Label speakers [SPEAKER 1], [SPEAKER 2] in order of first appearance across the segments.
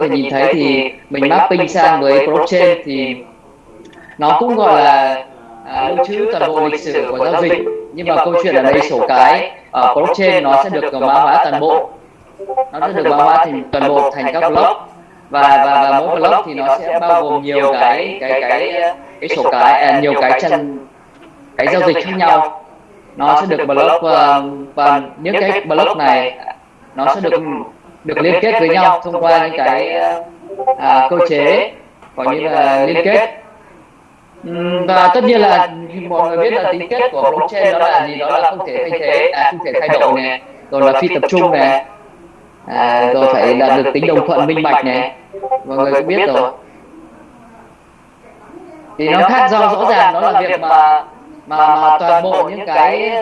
[SPEAKER 1] thể nhìn thấy thì mình mapping sang với blockchain thì nó cũng gọi là à, lưu trữ toàn bộ lịch sử của giao dịch. nhưng mà câu chuyện ở đây sổ cái ở blockchain nó sẽ được mã hóa toàn bộ. nó sẽ được mã hóa thành toàn bộ thành các block. và và và mỗi block thì nó sẽ bao gồm nhiều cái cái cái cái sổ cái à, nhiều cái chân cái giao dịch khác nhau. nó sẽ được block và, và những cái block. này nó sẽ được được liên kết với nhau thông qua những cái à, cơ chế gọi như là liên kết. Ừ, và tất nhiên là mọi người biết là tính kết của blockchain đó là gì? Đó là không thể thay thế à, không thể thay đổi này rồi là phi tập trung này à, rồi phải đạt được tính đồng thuận minh bạch này. Mọi người cũng biết rồi. Thì nó khác do rõ ràng đó là việc mà mà, mà toàn bộ những cái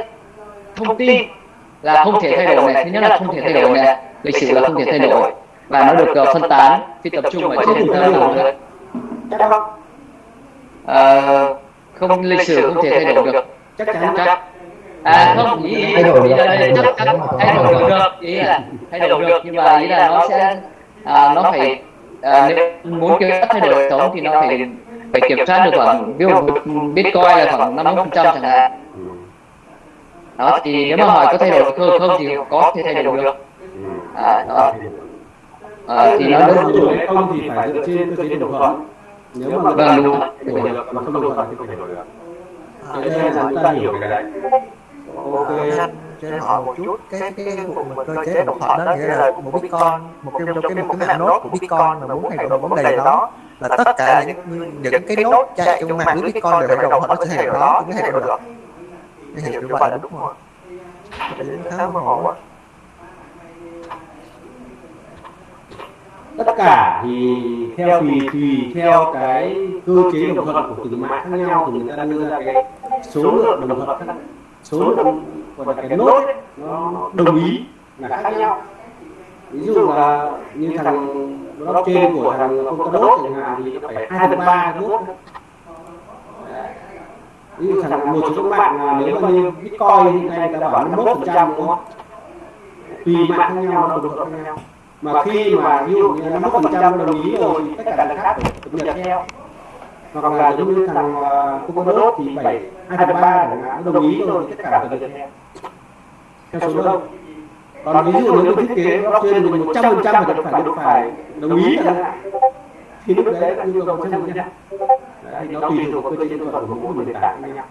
[SPEAKER 1] thông tin là không thể thay đổi này. Thứ nhất là không thể thay đổi này lịch sử là không thể thay đổi và nó được uh, phân tán phi tập trung ở trên internet thôi. À, không lịch sử không thể thay đổi được.
[SPEAKER 2] chắc chắn
[SPEAKER 1] chắc à không ý, ý,
[SPEAKER 3] thay đổi được.
[SPEAKER 1] chắc chắn thay đổi được được. Ý là thay đổi được. nhưng mà ý là nó sẽ à, nó phải à, nếu muốn kiểm soát thay đổi hệ thống thì nó phải phải kiểm soát được khoảng ví dụ bitcoin là khoảng năm phần trăm chẳng hạn. đó thì nếu mà hỏi có thay đổi được không thì có thể thay đổi được à, đó. À, thì nó đúng
[SPEAKER 2] đổi hay không thì phải dựa trên cơ chế đồng thuận nếu mà
[SPEAKER 1] Vâng, đúng.
[SPEAKER 2] đổi được mà không đồng thuận thì không thể đổi được cái đây là chúng ta hiểu cái đấy ok
[SPEAKER 3] anh cho em hỏi một chút cái cái cái vụ mà cơ chế đồng thuận đó nghĩa là một bitcoin một cái một cái một cái mạng nốt của bitcoin mà muốn thay đổi vấn đề đó là tất cả những những cái nốt chạy trong mạng lưới bitcoin đều phải đồng thuận thay đổi đó mới thay đổi được cái hiểu như vậy là đúng không Vậy cũng khá mơ hồ quá
[SPEAKER 2] tất cả thì theo tùy tùy theo cái cơ chế đồng thuận của từng mạng khác nhau thì người ta đưa ra cái số lượng đồng thuận. số lượng là cái nốt ấy, nó đồng ý là khác nhau. ví dụ là như thằng blockchain của thằng Polkadot chẳng hạn thì nó phải hai phần ba nốt ví dụ thằng một số các bạn là nếu mà như bitcoin hiện nay người ta bảo 51 phần trăm đúng không? tùy mạng khác nhau nó đồng thuận khác nhau mà khi mà ví dụ như 51 phần trăm đồng ý rồi thì tất cả đằng khác phải cập nhật theo. hoặc là giống như thằng uh, Polkadot thì bảy hai phần ba đồng ý rồi thì tất cả cập nhật theo. theo. Số đông. còn ví dụ nếu thiết kế blockchain một trăm phần trăm phải được phải được phải đồng ý chẳng thì lúc đấy là yêu cầu một trăm phần trăm. Đấy, nó tùy thuộc cơ chế nhân thuật của mỗi nền tảng khác nhau.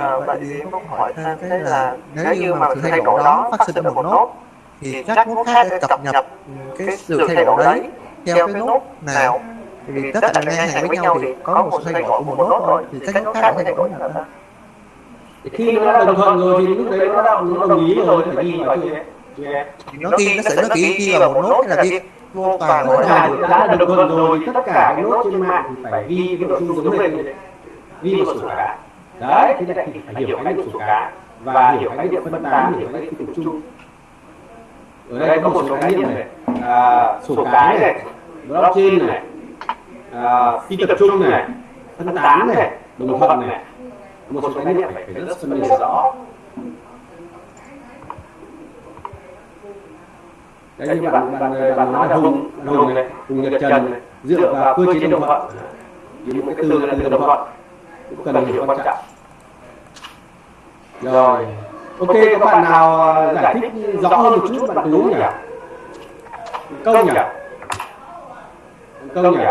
[SPEAKER 3] À, vậy thì em muốn hỏi thêm cái là nếu như mà sự thay đổi đó phát sinh ở một nốt thì các nốt khác sẽ cập nhật cái sự thay đổi đấy theo cái nốt nào. vì tất cả ngang hàng với nhau thì có một sự thay đổi của một nốt thôi. thì các nốt khác sẽ thay đổi nào
[SPEAKER 2] Thì khi nó đã đồng thuận rồi thì lúc đấy nó đã đồng ý rồi phải ghi vào
[SPEAKER 3] thì nó ghi nó sẽ nó chỉ ghi vào một nốt hay là ghi vô toàn
[SPEAKER 2] cả
[SPEAKER 3] hai
[SPEAKER 2] đã đồng thuận rồi thì tất cả cái nốt trên mạng thì phải ghi cái nội dung giống thế. ghi vào sổ cá đấy thế này thì phải hiểu khái niệm sổ cá và hiểu khái niệm phân tán hiểu khái niệm phi tập trung ở đây có một số khái niệm này. À, sổ cái này blockchain này à, phi tập trung này phân tán này đồng thuận này. một số khái niệm phải rất phân biệt rõ. đấy như bạn bạn bạn nói là hùng hùng này hùng nhật trần này dựa vào cơ chế đồng thuận. thì một cái từ là từ đồng thuận. cũng cần hiểu quan trọng. Rồi ok các bạn nào à, giải thích rõ hơn một chút bạn tú nhỉ? công nhỉ? công nhỉ?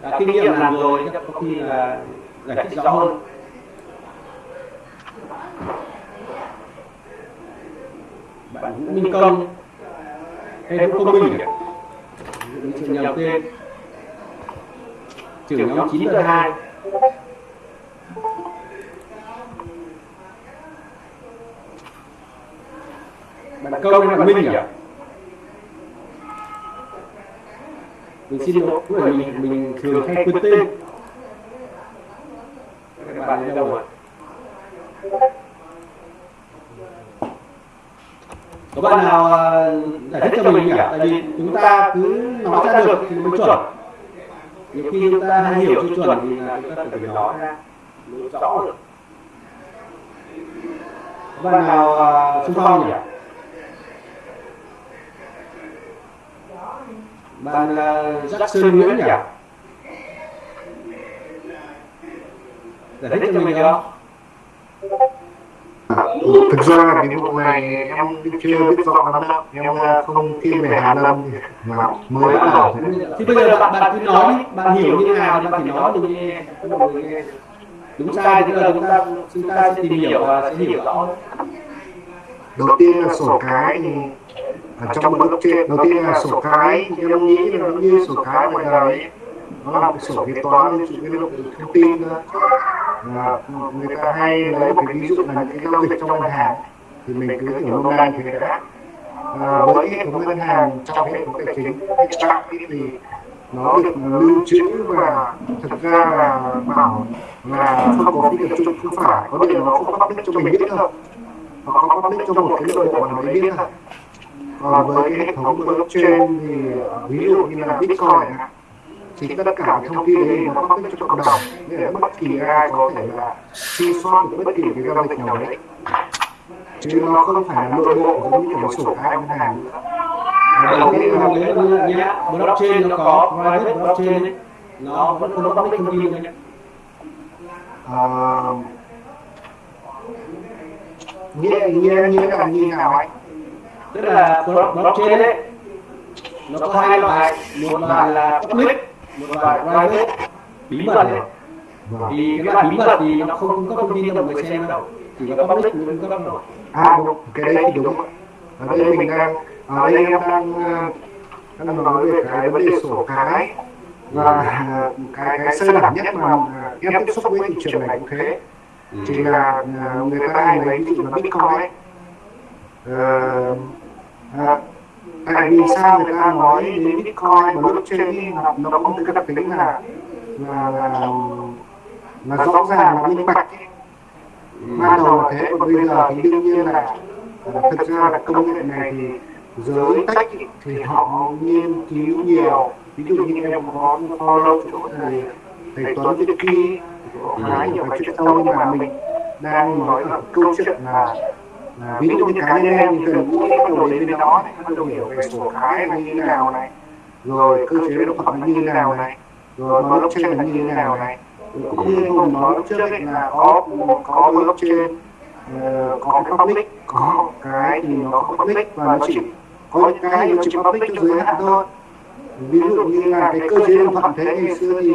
[SPEAKER 2] đã kinh nghiệm làm rồi chắc có khi là giải thích rõ hơn. bạn Vũ Minh Công. Hay Vũ Công Minh. Nhầm tên. Trưởng nhóm 9 đơn 2 bạn công hay bạn minh nhỉ? Mình xin lỗi mình mình thường hay quên tên. Các bạn đi đâu rồi? Có bạn nào à, giải thích cho mình nhỉ? tại vì chúng ta cứ nói ra được thì mới chuẩn. nhiều khi chúng ta hay hiểu chưa chuẩn thì là chúng ta phải nói ra. mới rõ được. Có bạn nào uh, xung phong nhỉ bạn uh, Jackson Nguyễn nhỉ? giải thích cho mình được không?
[SPEAKER 4] Thực ra cái vụ này em chưa biết rõ lắm đâu. Em không khi về Hà thì mà mới bắt đầu.
[SPEAKER 2] thì bây giờ bạn bạn cứ nói đi. bạn hiểu như thế nào thì bạn chỉ nói mình nghe. Đúng sai thì là chúng ta chúng ta sẽ tìm hiểu và sẽ hiểu rõ.
[SPEAKER 4] Đầu tiên là sổ cái thì ở trong blockchain đầu tiên là sổ cái như em nghĩ là nó như sổ cái ngoài đời nó là một sổ kế toán liên cái lượng thông tin là người ta hay lấy một cái ví dụ là những cái giao dịch trong ngân hàng. Thì mình cứ hiểu nôm na thì đã. À, với hệ thống ngân hàng trong hệ thống tài chính hiện thì nó được lưu trữ và thực ra là bảo là không có cái tập trung không phải. Có điều nó không public cho mình biết đâu. Hoặc có public cho một cái nội bộ nào đấy biết thôi còn với cái hệ thống blockchain thì ví dụ như là bitcoin thì tất cả thông tin đấy nó public cho cộng đồng nghĩa là bất kỳ ai có thể là truy soát được bất kỳ cái giao dịch nào đấy chứ nó không phải là nội bộ giống như kiểu sổ cái ngân hàng nữa
[SPEAKER 2] đầu tiên là nếu nhé blockchain nó có private blockchain ấy, nó vẫn không có public thông tin nhé
[SPEAKER 4] nghĩa nghĩa nghĩa là như nào anh
[SPEAKER 2] tức là blockchain đấy nó có hai loại. một loại là public một loại private. bí mật này thì cái loại bí mật thì nó không cấp thông tin cho mọi người xem đâu. chỉ có public mới cung cấp thôi.
[SPEAKER 4] À đúng. Cái đấy thì đúng. ở đây mình đang ở đây em đang đang nói về cái vấn đề sổ cái. Và cái cái sơ đẳng nhất mà em tiếp xúc với thị trường này cũng thế. Chỉ là người ta hay lấy ví dụ là bitcoin ấy. À, tại vì sao người ta nói đến bitcoin và blockchain nó, nó có một cái đặc tính là là là, là rõ ràng là minh bạch. Ban đầu là thế còn bây giờ thì đương nhiên là thực ra là công nghệ này thì giới tech thì họ nghiên cứu nhiều. Ví dụ như em có follow chỗ thầy thầy Tuấn Việt Kỳ có khá nhiều cái chuyện sâu nhưng mà mình đang nói ở câu chuyện là là ví dụ như cá nhân em thì gần gũi bắt đầu đến bên đó này, bắt đầu hiểu về sổ cái là như thế nào này. Rồi cơ chế động phẩm như thế nào này. Rồi blockchain là như thế nào này. Cũng như hùng nói lúc trước ấy là có có blockchain ờ, có cái public có cái thì nó có public và nó chỉ có những cái nó chỉ public cho giới hạn thôi. Ví dụ như là cái cơ chế động vật thế ngày xưa thì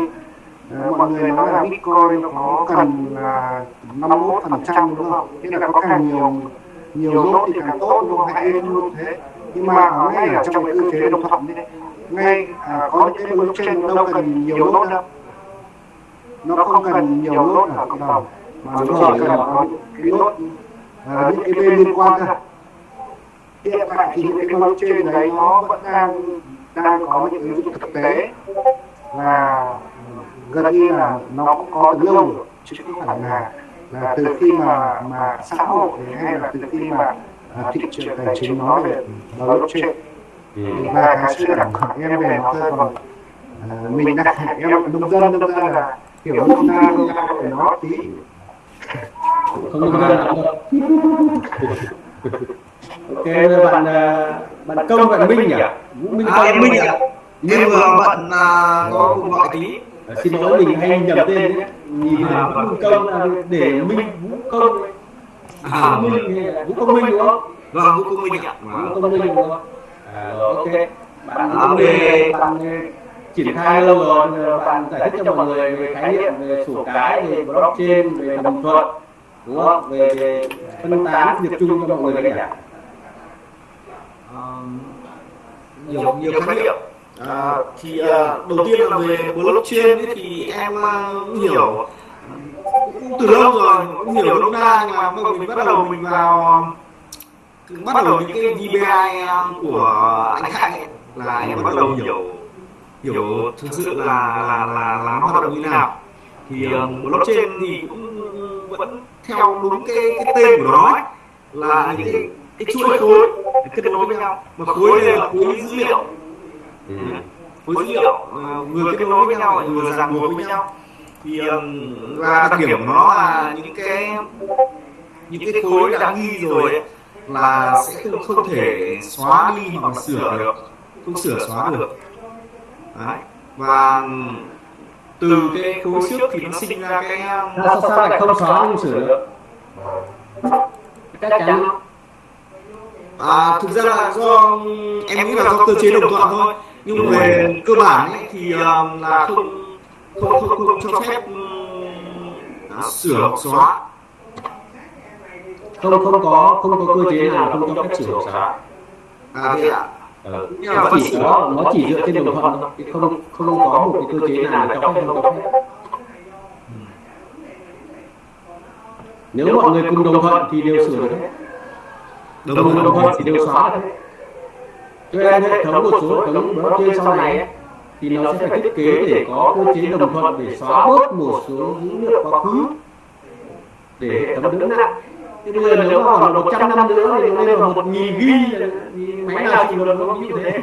[SPEAKER 4] ờ, mọi người nói là bitcoin nó có cần là năm mươi phần trăm đúng không? Thế là có càng nhiều nhiều nốt thì càng tốt không hãy lên luôn thế. nhưng mà ở ngay ở trong cái cơ chế đồng thuận đấy ngay à, có những cái blockchain nó đâu cần nhiều nốt đâu. nó không cần nhiều nốt ở cộng đồng mà nó chỉ cần có cái nốt à, những cái bên liên quan thôi hiện tại thì những cái blockchain đấy nó vẫn đang đang có những ứng dụng thực tế. Và gần như là nó cũng có từ lâu rồi chứ không phải là là từ khi mà mà xã hội hay là từ khi mà à, thị trường tài chính nói về blockchain. Và cái sự đẳng của em về nó thôi còn à, mình đang em nông dân nông dân là kiểu nông dân nông dân phải nói tí.
[SPEAKER 2] Không nông dân ok bạn bạn công bạn minh nhỉ? vũ minh
[SPEAKER 5] à, em minh ạ nhưng mà bạn à, có cùng gọi tí
[SPEAKER 2] xin lỗi mình hay nhầm tên. nhìn là vũ công là để minh vũ công.
[SPEAKER 5] À,
[SPEAKER 2] minh vũ công minh đúng không?
[SPEAKER 5] vâng vũ công minh ạ.
[SPEAKER 2] Vũ công minh đúng không? À, rồi ok. bạn
[SPEAKER 5] à,
[SPEAKER 2] về bạn triển khai lâu rồi bạn giải thích cho mọi người về khái niệm về sổ cái về blockchain về đồng thuận. đúng không? về, phân tán việc chung cho mọi người đấy nhỉ?
[SPEAKER 5] nhiều nhiều khái niệm à, thì uh, đầu tiên là về blockchain ấy, thì em uh, hiểu cũng từ lâu rồi cũng hiểu lúc na nhưng mà mình bắt đầu mình vào bắt đầu những cái VBI của anh Hạnh ấy, là em bắt đầu hiểu. hiểu. Thực sự là là là là nó hoạt động như thế nào. thì um, blockchain thì cũng vẫn theo đúng cái cái tên của nó ấy, là những cái cái chuỗi khối kết nối với nhau. mà khối này là khối dữ liệu ừ. dữ liệu uh, vừa kết nối với nhau vừa ràng buộc với nhau. thì um, là đặc điểm của nó là những cái những cái khối đã ghi rồi ấy, là sẽ không, không thể xóa đi hoặc sửa được. không sửa xóa được. Đấy. và từ cái khối xước thì nó sinh ra cái
[SPEAKER 2] Ra sao sao lại không xóa không sửa được? Chắc chắn.
[SPEAKER 5] À, thực ra là do em nghĩ là do cơ chế đồng thuận thôi nhưng về cơ bản ấy, thì um, là không không không, không cho phép um, sửa hoặc xóa.
[SPEAKER 2] Không không có không có cơ chế nào không cho phép sửa hoặc xóa.
[SPEAKER 5] À thế ạ.
[SPEAKER 2] Ờ.
[SPEAKER 5] nhưng mà
[SPEAKER 2] chỉ có nó chỉ dựa trên đồng thuận không không có một cái cơ chế nào cho phép không cho phép. Nếu mọi người cùng đồng thuận thì đều sửa được. hết đồng đồng thuận thì đều xóa được nên hệ thống một số hệ thống blockchain sau này ấy, thì nó sẽ phải thiết kế để có cơ chế đồng thuận để xóa bớt một số dữ liệu quá khứ để hệ thống đỡ nặng thế bây giờ nếu mà khoảng một trăm năm nữa thì nó lên vào một nghìn ghi thì máy nào chịu được nó như thế.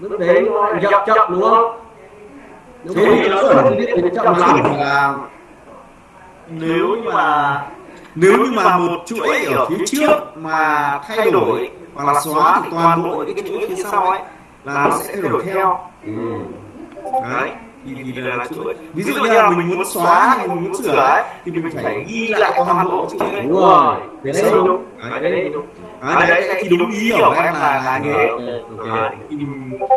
[SPEAKER 2] Lúc đấy nó lại chậm đúng không? nếu
[SPEAKER 5] thế thì nó
[SPEAKER 2] thì chậm lắm.
[SPEAKER 5] Là nếu như mà nếu như mà một chuỗi ở phía trước mà thay đổi hoặc là xóa thì toàn bộ những cái chuỗi phía sau ấy là nó sẽ thay đổi theo. Đấy thì, thì là, là chuỗi ví dụ như là mình muốn xóa hay mình muốn sửa ấy thì mình phải ghi lại toàn bộ chuỗi ấy.
[SPEAKER 2] đúng rồi. đấy
[SPEAKER 5] Đấy,
[SPEAKER 2] đúng
[SPEAKER 5] đấy, đấy, đúng. Đấy, đấy, thì đúng ý hiểu của em là là như thế.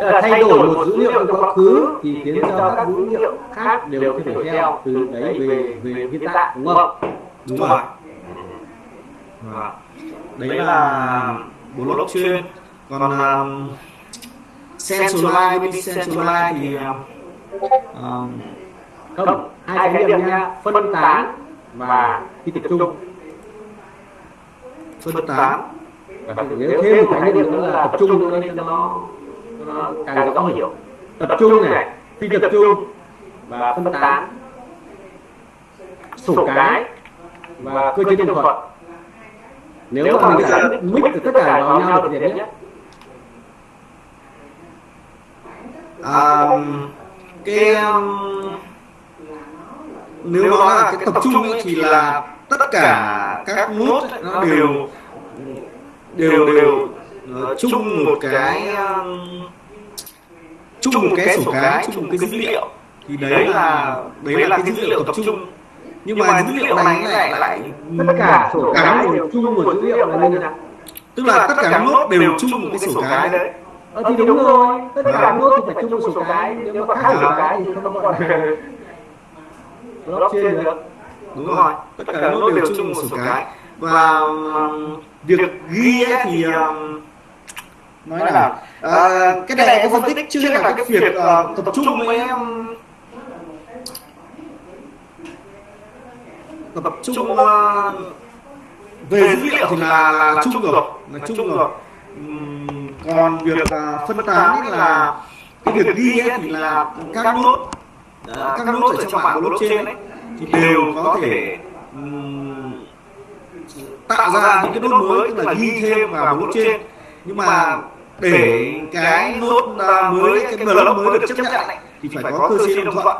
[SPEAKER 5] Đấy,
[SPEAKER 2] thay đổi một dữ liệu trong quá khứ thì khiến cho các dữ liệu khác đều thay đổi theo từ đấy về về hiện tại đúng không?
[SPEAKER 5] Đúng rồi. Đấy là blockchain còn um, centralized với decentralized thì um,
[SPEAKER 2] không hai khái niệm nha. Phân tán và phi tập trung.
[SPEAKER 5] Phân tán.
[SPEAKER 2] Và nếu thêm một khái niệm nữa là tập trung nữa nên cho nó, nó càng rõ hiểu. tập trung này phi tập trung và phân tán. sổ cái và cơ chế đồng thuận nếu mà mình đã mix được tất cả vào nhau thì đẹp nhất.
[SPEAKER 5] Um, cái um, nếu nói là cái tập trung ấy thì là tất cả các nốt ấy, nó đều đều đều ờ, chung một cái chung một cái sổ cái chung một cái dữ liệu. Thì đấy là đấy là cái dữ liệu tập trung nhưng mà dữ liệu này lại lại
[SPEAKER 2] tất cả sổ cái đều chung một dữ liệu là như nào
[SPEAKER 5] tức là tất cả các nốt đều chung một cái sổ cái đấy.
[SPEAKER 2] ờ, thì đúng rồi. tất cả các nốt thì phải chung một sổ cái. nếu mà khác sổ cái thì không là blockchain được
[SPEAKER 5] đúng rồi. tất cả các nốt đều chung một sổ cái. và um, việc ghi ấy thì um, nói là à, cái này em phân tích chưa? là cái việc tập trung với em tập trung uh, về dữ liệu thì là là chung rồi là chung rồi. còn việc uh, phân tán ấy là cái việc ghi ấy thì là các nốt. ờ, các nốt ở trong mạng blockchain ấy thì đều có thể tạo ra những cái nốt mới tức là ghi thêm vào blockchain. nhưng mà để cái nốt à, mới cái block mới được chấp nhận ấy, thì phải có cơ chế đồng thuận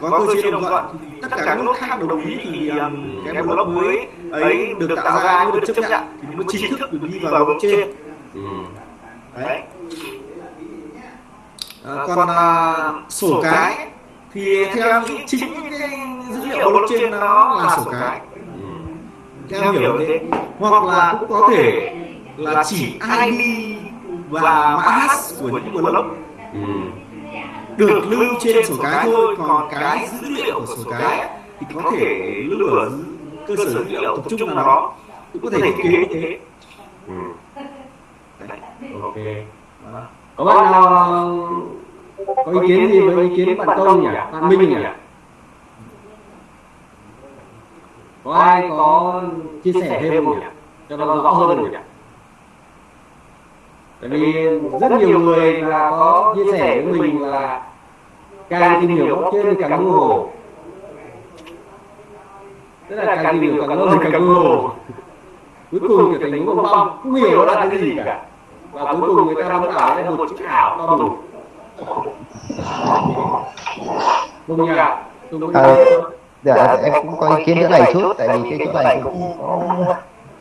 [SPEAKER 5] có cơ chế đồng thuận. tất cả các nốt khác đồng ý thì um, cái block mới ấy được tạo ra được chấp nhận. thì nó chính thức được đi vào blockchain. đấy. À, còn à, sổ cái thì theo em nghĩ chính cái dữ liệu blockchain nó là sổ cái. theo em hiểu thế. hoặc là cũng có thể là chỉ ID và mã hash của những block được lưu trên sổ cái thôi còn cái dữ liệu của sổ cái thì có thể lưu ở cơ sở dữ liệu tập trung nào đó cũng có thể thiết kế như thế. Đấy.
[SPEAKER 2] ok. Có bạn nào có ý kiến gì? với ý kiến bạn công nhỉ? bạn minh nhỉ? có ai có chia sẻ thêm không nhỉ? cho nó rõ hơn không nhỉ? tại vì rất nhiều người là có chia sẻ với mình là càng tìm hiểu blockchain thì càng mơ hồ. Tức là càng tìm hiểu càng lâu thì càng mơ hồ. Cuối cùng trở thành bong bong không hiểu nó là cái gì cả. và cuối cùng người ta vẫn bảo đây là một chữ ảo to đủ. Đúng nhỉ đúng
[SPEAKER 6] Ờ, Dạ, em cũng có ý kiến nữa này chút tại vì cái chỗ này cũng có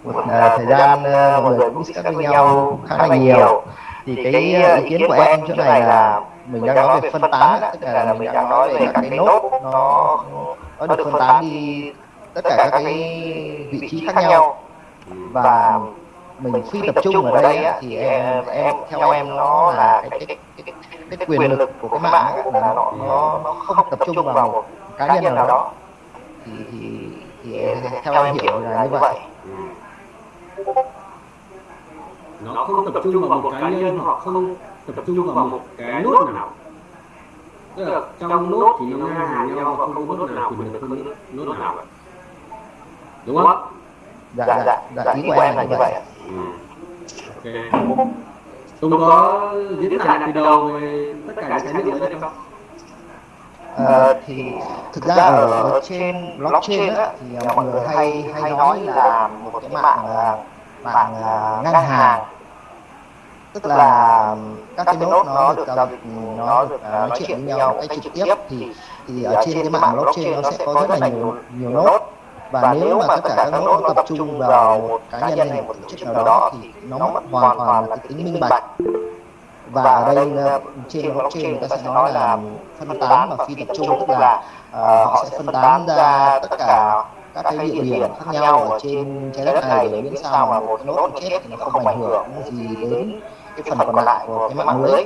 [SPEAKER 6] một à, thời gian à, mọi người cũng discuss với nhau khá là nhiều. thì cái ờ, ý kiến của em chỗ này là mình đang nói về phân tán tức là mình đang nói về các cái nốt nó nó được phân tán đi tất cả các cái vị trí khác nhau và mình phi tập trung ở đây thì em, em theo em nó là cái cái, cái, cái quyền lực của cái mạng là nó nó nó không tập trung vào một cá nhân nào đó thì thì thì theo em hiểu là như vậy
[SPEAKER 2] nó không tập trung vào một cá nhân hoặc không tập trung vào một cái nốt nào. Tức là trong nốt thì nó ngang hàng nhau và không có nốt nào quyền lực hơn nốt nào. đúng không?
[SPEAKER 6] Dạ dạ dạ ý của em là như vậy.
[SPEAKER 2] ok Tùng có diễn tả từ đầu về tất cả những cái niệm đấy không?
[SPEAKER 6] Ờ, thì thực ra ở trên blockchain á, thì à, mọi người hay hay nói là một cái mạng à, mạng à, ngang hàng tức là các cái nốt nó được giao dịch nó được à, nói chuyện với nhau một cách trực tiếp thì thì ở trên cái mạng blockchain nó sẽ có rất là nhiều nhiều nốt. và nếu mà tất cả các nốt nó tập trung vào một cá nhân hay một tổ chức nào đó thì nó mất hoàn toàn là cái tính minh bạch. và ở đây ờ, trên blockchain người ta sẽ nói là phân tán và phi tập trung tức là ờ, họ sẽ phân tán ra tất cả các cái địa điểm khác nhau ở trên trái đất này để miễn sao mà một nốt chết thì nó không ảnh hưởng gì đến cái phần còn lại của cái mạng lưới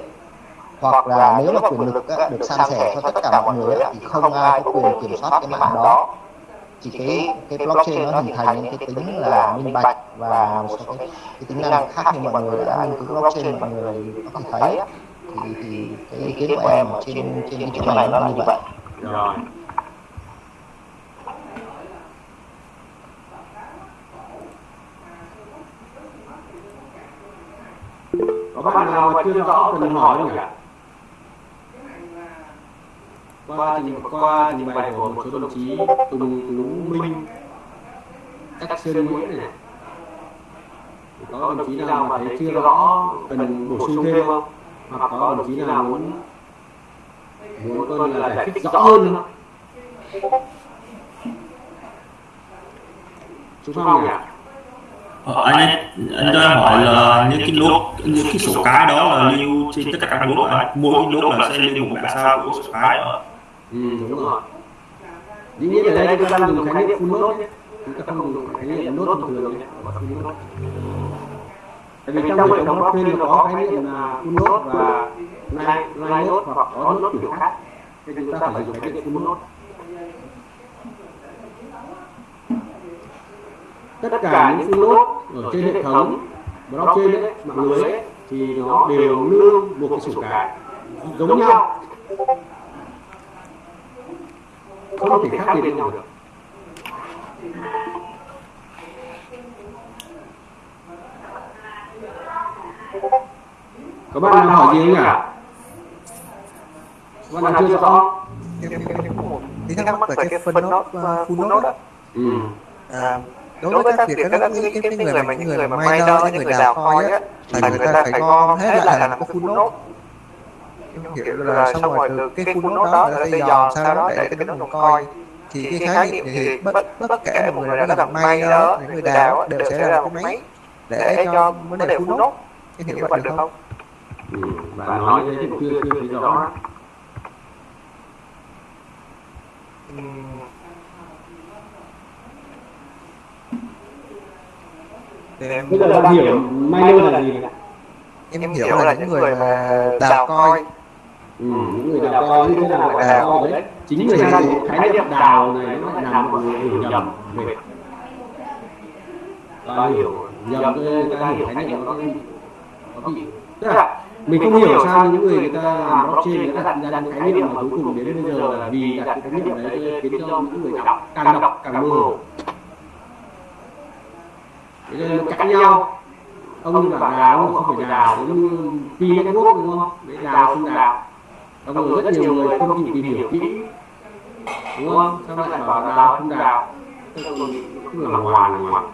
[SPEAKER 6] hoặc là nếu mà quyền lực á, được san sẻ cho tất cả mọi người á, thì không ai có quyền kiểm soát cái mạng đó chỉ cái cái blockchain nó hình thành những cái tính là minh bạch và một số cái, cái tính năng khác như mọi người đã nghiên cứu blockchain mọi người có thể thấy thì, thì cái ý kiến của em ở trên trên cái chỗ này nó là như vậy
[SPEAKER 2] rồi có bạn nào mà chưa rõ cần hỏi không nhỉ? Qua trình qua trình bày của một số đồng chí Tùng Lũ Minh, Cách Sơn Nguyễn này. Có đồng chí nào mà thấy chưa rõ cần bổ sung thêm không? Hoặc có đồng chí nào muốn muốn coi là giải thích rõ hơn không Chú Phong nhỉ?
[SPEAKER 7] Ờ, anh anh cho em hỏi là những cái lốt những cái sổ cái đó là lưu trên tất cả các lốt rồi mỗi cái lốt là sẽ lưu một bản sao của sổ cái đó
[SPEAKER 2] Ừ, đúng rồi. Dĩ nhiên ở đây chúng ta dùng khái niệm full nhé. Chúng ta không dùng khái niệm node thông thường. Tại vì trong hệ thống blockchain nó có khái niệm là full node và line node hoặc có node kiểu khác. Thì chúng ta phải dùng khái niệm full node. Tất cả những full node ở trên hệ thống blockchain ấy, mạng lưới ấy, thì nó đều lưu một cái sổ cái giống nhau. không thể khác biệt nhau được. Có bạn nào hỏi gì không nhỉ? Có bạn nào chưa rõ.
[SPEAKER 3] Em em em có một tí thắc mắc về cái phân nốt uh, full nốt á
[SPEAKER 2] ừ.
[SPEAKER 3] à, đối với các việc các cái, cái, cái người mà những người mà miner những người đào coin á là người ta phải gom hết lại thành một cái full nốt. hiểu là xong rồi từ cái full nốt đó người ta dò sao đó để cái đồng coin thì cái khái niệm thì bất tất cả mọi người đã làm miner những người đào đều sẽ là một cái máy để cho vấn đề full nốt em hiểu vậy được không
[SPEAKER 2] Ừ. bạn nói thì chưa chưa rõ
[SPEAKER 3] Để em
[SPEAKER 2] bây giờ bạn hiểu miner là gì này?
[SPEAKER 3] em hiểu là những người mà đào coin
[SPEAKER 2] ừ. những người đào co như thế nào gọi là đào co đấy. chính người ta dùng khái niệm đào này nó lại làm mọi người hiểu nhầm. về ta hiểu nhầm người ta hiểu khái niệm nó nó bị tức là mình không hiểu sao những người người ta làm blockchain người ta đặt ra những khái niệm mà cuối cùng đến bây giờ là vì đặt cái khái niệm đấy khiến cho những người đọc càng đọc càng mơ. hồ Thế nên nó cãi nhau. Ông bảo đào ông không phải đào giống như pi network đúng không? Đấy đào không đào. ông rồi rất nhiều người không chịu tìm hiểu kỹ. đúng không? Sao lại bảo đào không đào. tức là hoàn hoàn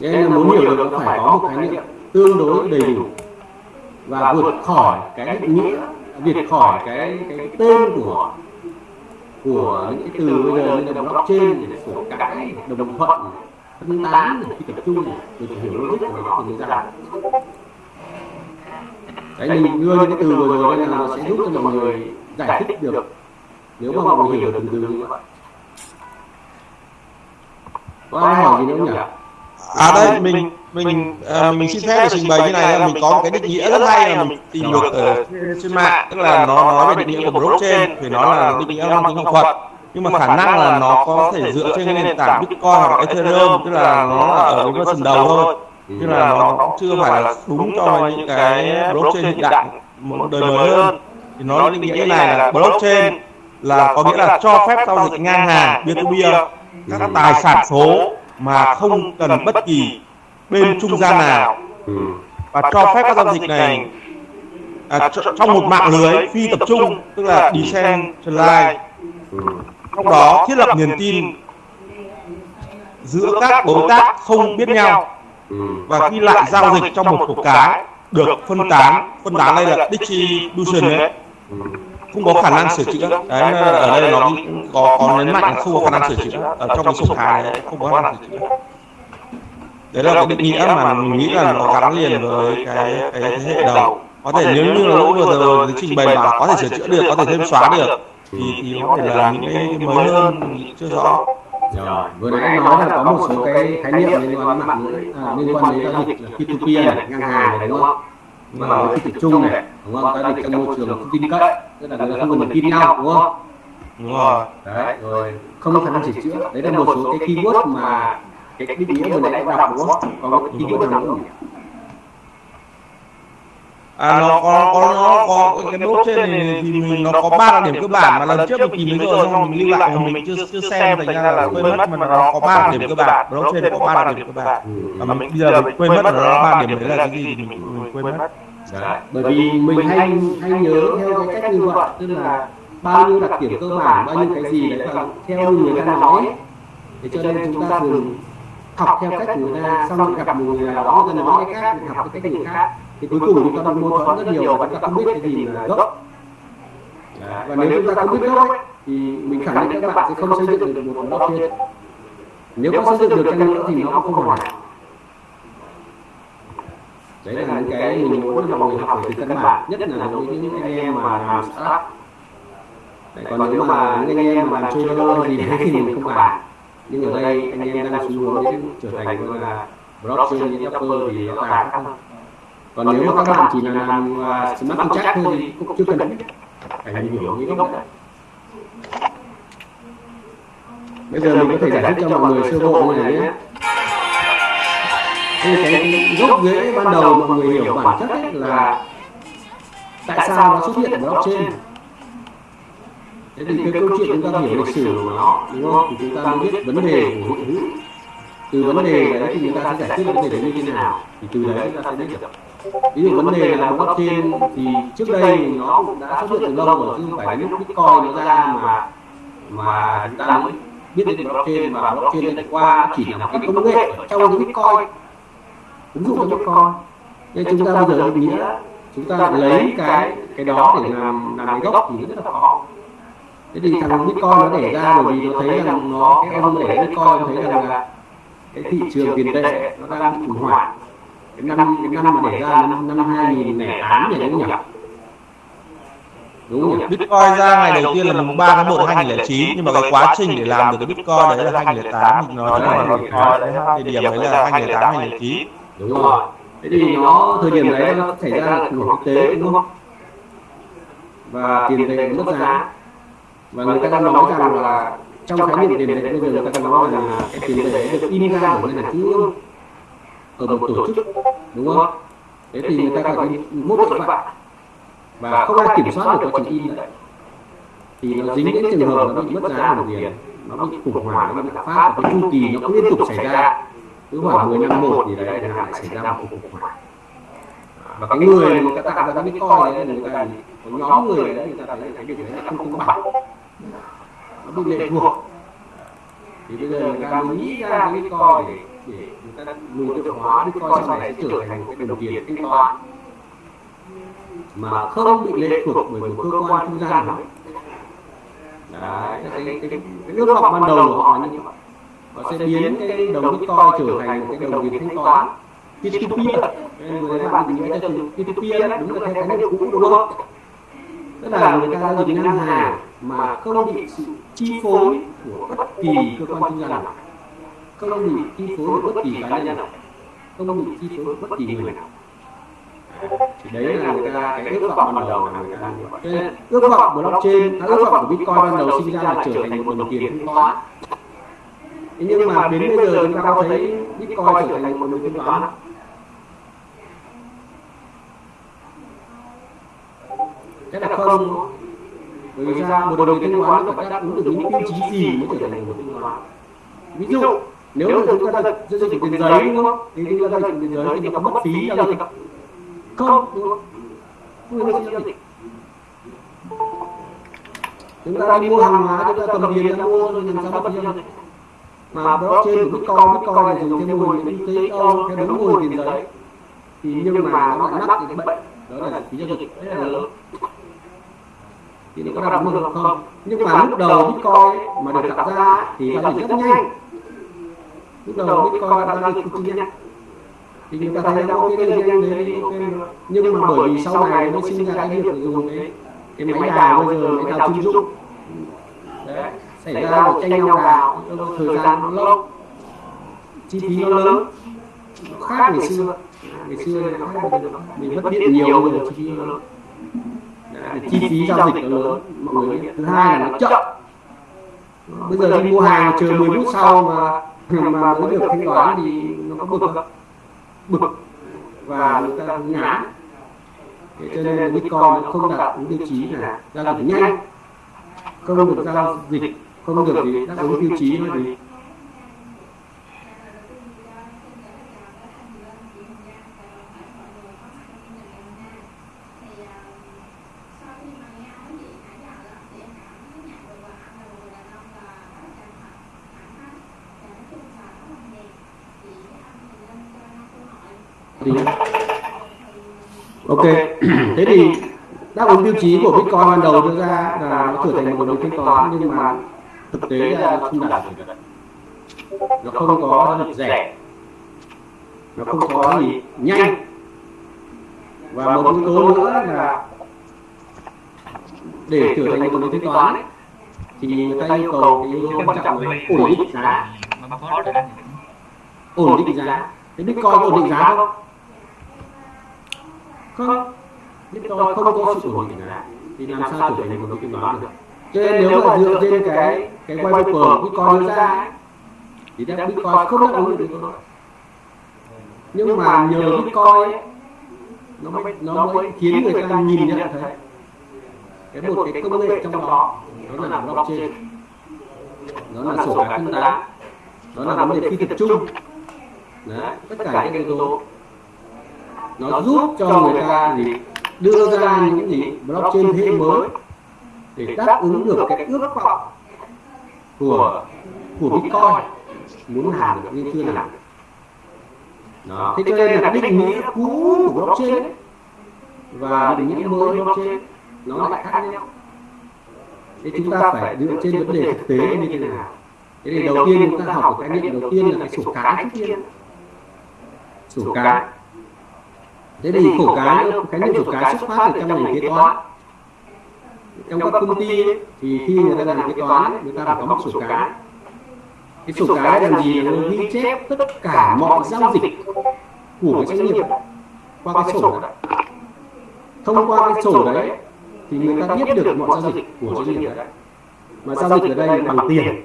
[SPEAKER 2] Thế nên là muốn hiểu được nó phải có một khái niệm tương đối đầy đủ và vượt khỏi cái định nghĩa vượt khỏi cái cái tên của của những cái từ bây giờ như là blockchain sổ cái đồng thuận phân tán này, phi tập trung này, phải hiểu logic của nó thì mới ra. đấy mình đưa những cái từ vừa rồi là nó sẽ giúp cho mọi người giải thích được. Nếu mà mọi người hiểu từng từ như vậy. có ai hỏi gì nữa nhỉ
[SPEAKER 5] À đây mình mình à, mình xin phép để trình bày như này là mình có một cái định nghĩa rất hay là mình tìm được ở trên mạng tức là nó nói về định nghĩa của blockchain thì nó là định nghĩa mang tính học thuật. nhưng mà khả năng là nó có thể dựa trên nền tảng Bitcoin hoặc Ethereum tức là nó là ở cái version đầu thôi. tức là nó cũng chưa phải là đúng cho những cái blockchain hiện đại một đời mới hơn. thì nó định nghĩa như này là blockchain là có nghĩa là cho phép giao dịch ngang hàng peer to peer các tài sản số mà không cần bất kỳ bên trung gian nào. và cho phép các giao dịch này à, tr- trong một mạng lưới phi tập trung tức là decentralized trong đó thiết lập niềm tin giữa các đối tác không biết nhau. và ghi lại giao dịch trong một cục cái được phân tán phân tán đây là distribution đấy không có khả năng sửa chữa. Đấy ở đây nó có có nhấn mạnh là không có khả năng sửa chữa. ở trong cái sổ cái này không có khả năng sửa chữa. đấy là cái định nghĩa mà mình nghĩ là nó gắn liền với cái cái thế hệ đầu. có thể nếu như là lúc vừa rồi cái trình bày mà có thể sửa chữa được có thể thêm xóa được. thì thì có thể là những cái mới hơn chưa rõ.
[SPEAKER 2] rồi vừa nãy anh nói là có một số cái khái niệm liên quan đến mạng lưới. à, liên quan đến giao dịch là P2P này ngang hàng này đúng không mà với phi tập trung này đúng không? giao dịch trong môi trường không tin cậy tức là người ta không cần tin nhau đúng không?
[SPEAKER 5] đúng rồi.
[SPEAKER 2] Đấy rồi không có khả năng sửa chữa. Đấy là một số cái keyword mà cái định nghĩa vừa nãy anh đọc đúng không? có cái keyword nào nữa không?
[SPEAKER 5] À nó có có nó có cái blockchain này thì mình nó có ba đặc điểm cơ bản mà lần trước mình tìm thấy rồi xong mình lưu lại mình chưa chưa xem thành ra là quên mất mà nó có ba đặc điểm cơ bản. blockchain có ba đặc điểm cơ bản. mà mình bây giờ mình quên mất là nó ba điểm đấy là cái gì thì mình, quên mất.
[SPEAKER 2] Đấy. bởi vì mình hay hay nhớ theo cái cách như vậy tức là bao nhiêu đặc điểm cơ bản bao nhiêu cái gì đấy và theo người ta nói thế cho nên chúng ta thường học theo cách của người ta xong gặp một người nào đó người ta nói cái khác mình học cái cách người khác thì cuối cùng chúng ta bị mâu thuẫn rất nhiều và chúng ta không biết cái gì là gốc. Và nếu chúng ta không biết gốc ấy, thì mình khẳng định các bạn sẽ không xây dựng được một blockchain nếu có xây dựng được chăng nữa thì nó cũng không hoàn hảo. Đấy là những cái mình muốn mọi người học về từ căn bản nhất là đối với những anh em mà làm startup. đấy, còn nếu mà những anh em mà làm trader gì đấy thì mình không bàn nhưng ở đây anh em đang xu hướng trở thành gọi là blockchain developer thì nó càng khác hơn còn nếu mà các bạn chỉ là làm smart contract thôi thì cũng chưa cần phải hiểu những gốc đấy bây giờ mình có thể giải thích cho mọi người sơ bộ như này nhé. thì cái, cái gốc rễ ban đầu mọi người hiểu bản chất ấy là tại sao nó xuất hiện ở blockchain? thế thì cái câu chuyện chúng ta hiểu lịch sử của nó đúng không? thì chúng ta mới biết vấn đề của hiện hữu từ vấn đề đấy thì người ta sẽ giải quyết vấn đề đấy như thế nào? thì từ đấy chúng ta sẽ biết được. ví dụ vấn đề là blockchain thì trước đây nó cũng đã xuất hiện từ lâu rồi chứ không phải lúc bitcoin nó ra mà mà chúng ta mới biết đến blockchain và blockchain đã qua chỉ là một cái công nghệ trong cái bitcoin. Ứng dụng cho bitcoin. Nên chúng ta bây giờ định nghĩa chúng ta lấy cái cái đó để làm làm cái gốc thì rất là khó thế thì thằng bitcoin nó để ra bởi vì nó thấy rằng nó cái ông để bitcoin thấy rằng là cái thị trường tiền tệ nó đang khủng hoảng cái năm cái năm mà để ra năm năm hai nghìn lẻ tám nhỉ đúng không nhỉ? Đúng nhỉ?
[SPEAKER 5] Bitcoin ra ngày đầu tiên là mùng 3 tháng 1 2009 nhưng mà cái quá trình để làm được cái Bitcoin đấy là 2008 mình nói là thời điểm đấy là 2008 2009
[SPEAKER 2] đúng rồi. Thế thì nó thời điểm đấy nó xảy ra là khủng hoảng kinh tế đúng không? và tiền tệ mất giá. Và người ta đang nói rằng là trong khái niệm tiền tệ bây giờ người ta nói là cái tiền tệ được in ra bởi ngân hàng trung ương ở một tổ chức đúng không thế thì người ta gọi là mốt tội phạm và không ai kiểm soát được quá trình in đấy thì nó dính đến trường hợp nó bị mất giá của tiền nó bị khủng hoảng nó bị lạm phát và cái chu kỳ nó cứ liên tục xảy ra cứ khoảng 10 năm một thì đấy là lại xảy ra một khủng hoảng và cái người mà người ta tạo ra cái bitcoin đấy người ta có nhóm người đấy người ta thấy cái việc đấy là không công bằng nó bị lệ thuộc. Thì bây giờ người ta mới nghĩ ra cái bitcoin để để người ta người tự hóa bitcoin sau này sẽ trở thành một cái đồng tiền thanh toán mà không bị lệ thuộc bởi một cơ quan trung gian nào. đấy cái, cái, cái, cái ước vọng ban đầu của họ là như vậy họ sẽ biến cái đồng bitcoin trở thành một cái đồng tiền thanh toán. P2P nên người ta bạn định nghĩa cho từ P2P đó, đúng là theo cái cũ đúng không? tức là người ta dịch ngân hàng mà không bị sự chi phối của bất kỳ cơ quan trung gian nào. không bị chi phối của bất kỳ cá nhân nào. không bị chi phối của bất kỳ người nào. thì đấy là người ta cái ước vọng ban đầu là người ta như vậy. Ước vọng blockchain ước vọng của bitcoin ban đầu sinh ra là trở thành một đồng tiền thanh toán Thế nhưng mà đến bây giờ chúng ta có thấy bitcoin trở thành một đồng tiền thanh toán cái là không bởi vì sao? Một đồng tiền thanh toán nó phải đáp ứng được những tiêu chí gì mới trở thành một thanh toán. Ví dụ nếu mà chúng ta giao dịch tiền giấy đúng không? thì chúng ta giao dịch tiền giấy thì nó mất phí giao dịch không. Đúng không? Chúng ta đi mua hàng hóa chúng ta cầm tiền ra mua rồi làm sao mất phí? Giao dịch mà blockchain của bitcoin bitcoin là dùng theo mô hình tế Âu theo đúng mô hình tiền giấy thì nhưng mà nó lại mắc cái bệnh. đó là phí giao dịch. rất là lớn thì nó có ứng được không? nhưng mà lúc đầu bitcoin mà được tạo ra thì giao dịch rất nhanh. lúc đầu bitcoin giao dịch cực kỳ nhanh. thì người ta thấy nó ok nhanh đấy ok nhưng mà bởi vì sau này nó sinh ra cái việc dùng cái cái máy đào bây giờ máy đào chuyên dụng đấy xảy ra một tranh nhau đào thời gian nó lâu chi phí nó lớn. nó khác ngày xưa ngày xưa. nó mình mất điện nhiều giờ chi phí nó lớn Đấy, chi phí giao dịch nó lớn mọi người biết. thứ hai là nó chậm. bây giờ đi mua hàng chờ 10 phút sau mà mà mới được thanh toán thì nó có bực không bực. Và người ta ngán. Thế cho nên là bitcoin nó không đạt ứng tiêu chí là giao dịch nhanh. không được giao dịch. không được gì. đáp ứng tiêu chí là gì thì ok thế thì đáp ứng tiêu chí của bitcoin ban đầu đưa ra là nó trở thành một đồng thanh toán nhưng mà thực tế là nó không đạt được. Nó không có giao rẻ. Nó không có gì nhanh. Và một yếu tố nữa là để trở thành một đồng thanh toán ấy, thì người ta yêu cầu cái yếu tố quan trọng là ổn định giá. Ổn định giá. Cái bitcoin có ổn định giá không? Không bitcoin không có sự ổn định giá thì làm sao trở thành một đồng thanh toán được? Cho nên nếu mà dựa trên cái cái white paper bitcoin đưa ra thì đáp bitcoin không đáp ứng được. đó nhưng mà nhờ bitcoin nó mới nó mới khiến người ta nhìn nhận thấy. cái một cái công nghệ trong đó đó là blockchain. đó là sổ cái phân tán đó là vấn đề phi tập trung. Đấy, tất cả các yếu tố. nó giúp cho người ta gì đưa ra những gì? blockchain thế mới. để đáp ứng được cái ước vọng của của bitcoin muốn làm được nhưng chưa làm được đó. thế cho nên là định nghĩa cũ của blockchain ấy, và định nghĩa mới blockchain nó lại khác nhau. thế chúng ta phải dựa trên vấn đề thực tế như thế nào? thế thì đầu tiên chúng ta học cái khái niệm đầu tiên là cái sổ cái trước tiên. Sổ cái thế thì sổ cái khái niệm sổ cái xuất phát từ trong ngành kế toán. trong các công ty thì khi người ta làm kế toán người ta phải có một sổ cái cái sổ cái làm gì là nó ghi chép tất cả mọi giao dịch của cái doanh nghiệp qua cái sổ đấy. thông qua cái sổ đấy thì người ta biết được mọi giao dịch của doanh nghiệp đấy. mà giao dịch ở đây là bằng tiền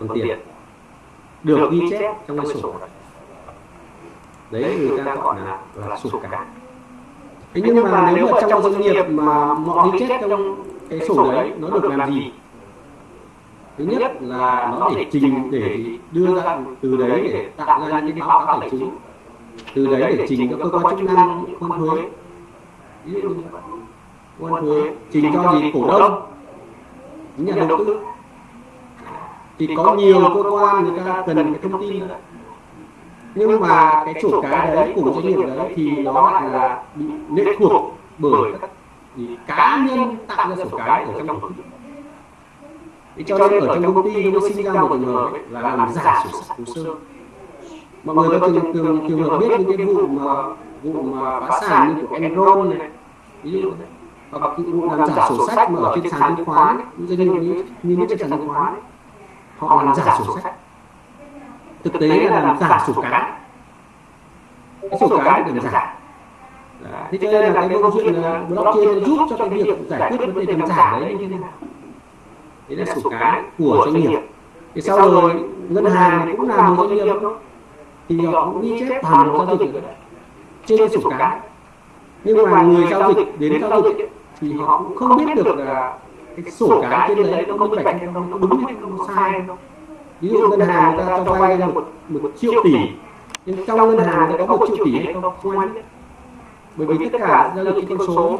[SPEAKER 2] bằng tiền. được ghi chép trong cái sổ đấy đấy người ta gọi là là sổ cái thế nhưng mà nếu mà trong doanh nghiệp mà mọi ghi chép trong cái sổ đấy nó được làm gì? thứ nhất là nó để trình để đưa ra từ đấy để tạo ra những cái báo cáo tài chính. từ đấy để trình cho cơ quan chức năng quan thuế ví dụ như vậy quan thuế trình cho gì? cổ đông. những nhà đầu tư. thì có nhiều cơ quan người ta cần cái thông tin đó nhưng mà cái sổ cái đấy của doanh nghiệp đấy thì nó lại là bị lệ thuộc bởi các cá nhân tạo ra sổ cái ở trong tổ chức thế cho nên ở trong công ty nó sinh ra một ấy, là làm giả sổ sách hồ sơ. mọi người có trường trường trường hợp biết những cái vụ mà vụ mà phá sản như của Enron này. ví dụ hoặc cái vụ làm giả sổ sách mà ở trên sàn chứng khoán những doanh nghiệp như như những trên sàn chứng khoán họ làm giả sổ sách thực tế là làm giả sổ cái cái sổ cái để làm giả. Đấy. thế cho nên là cái câu chuyện blockchain giúp cho cái việc giải quyết vấn đề làm giả đấy như thế nào? đấy là sổ cái của doanh nghiệp. thì sau rồi ngân hàng cũng là một doanh nghiệp thì họ cũng ghi chép toàn bộ giao dịch trên sổ cái nhưng mà người giao dịch đến giao dịch thì họ cũng không biết được là cái sổ cái trên đấy nó minh bạch hay không nó đúng hay không nó sai hay không ví dụ ngân hàng người ta cho vay ra một, một triệu tỷ. nhưng trong ngân hàng người ta có một triệu tỷ hay không? không? Ai biết. bởi vì tất cả giao dịch con số.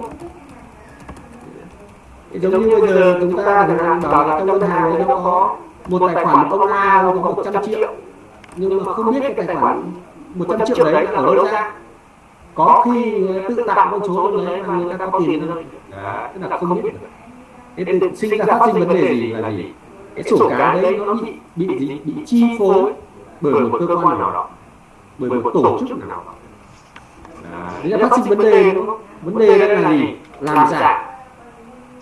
[SPEAKER 2] giống như bây giờ chúng ta chẳng hạn bảo là trong ngân hàng nó có một tài khoản ông A có 100 triệu. Nhưng mà không biết cái tài khoản 100 triệu đấy là ở đâu ra. Có khi tự tạo con số đấy mà người ta có tiền đó tức là không biết thế sinh ra phát sinh vấn đề gì là gì cái sổ cái đấy nó bị bị gì bị chi phối bởi một cơ quan nào đó bởi một tổ chức nào đó Đấy là phát sinh vấn đề đúng không? Vấn đề đây là gì? Làm giả.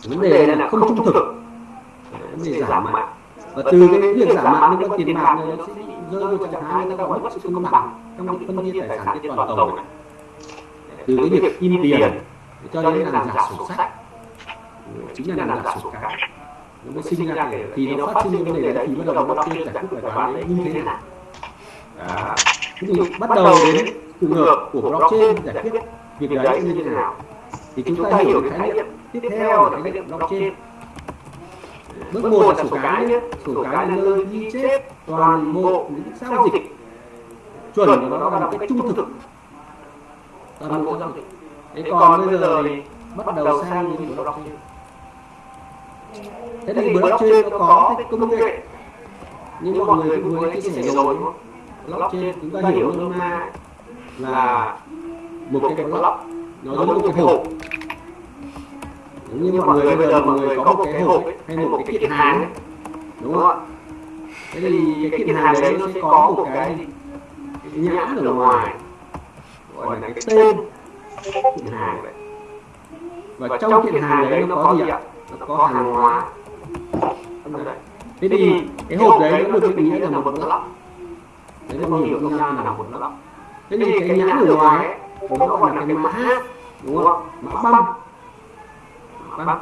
[SPEAKER 2] Vấn đề là không trung thực. Vấn đề giả mạo. Và từ cái việc giả mạo liên quan tiền bạc này nó sẽ bị rơi vào trạng thái người ta gọi sự cân bằng trong cái phân chia tài sản trên toàn cầu này. Từ cái việc in tiền cho đến làm giả sổ sách chính là làm giả sổ cái nó mới sinh ra cái thì nó phát sinh cái vấn đề đấy thì bắt đầu nó bắt giải quyết bài toán đấy như thế nào. đó. Thế thì bắt đầu đến trường hợp của blockchain giải quyết việc đấy như thế nào. thì chúng ta hiểu cái khái niệm tiếp theo là khái niệm blockchain. bước một là sổ cái nhé. sổ cái là nơi ghi chép toàn bộ những giao dịch. chuẩn của nó là một cái trung thực. toàn bộ giao dịch. thế còn bây giờ thì bắt đầu sang những blockchain thế thì blockchain nó có cái công nghệ. nhưng mọi người cũng vừa chia sẻ rồi. blockchain chúng ta hiểu nôm na là một cái block. nó giống một cái hộp. giống như mọi người bây giờ mọi người có một cái hộp hay một cái kiện hàng đúng không ạ? thế thì cái kiện hàng đấy nó sẽ có một cái, nhãn ở ngoài. gọi là cái tên kiện hàng đấy. và trong kiện hàng đấy nó có gì ạ có hàng hóa. Thế thì cái hộp đấy nó được định nghĩa là một block đấy là hiểu nôm na là một block thế thì cái nhãn ở ngoài ấy, nó gọi là cái mã đúng không? Mã băng mã băng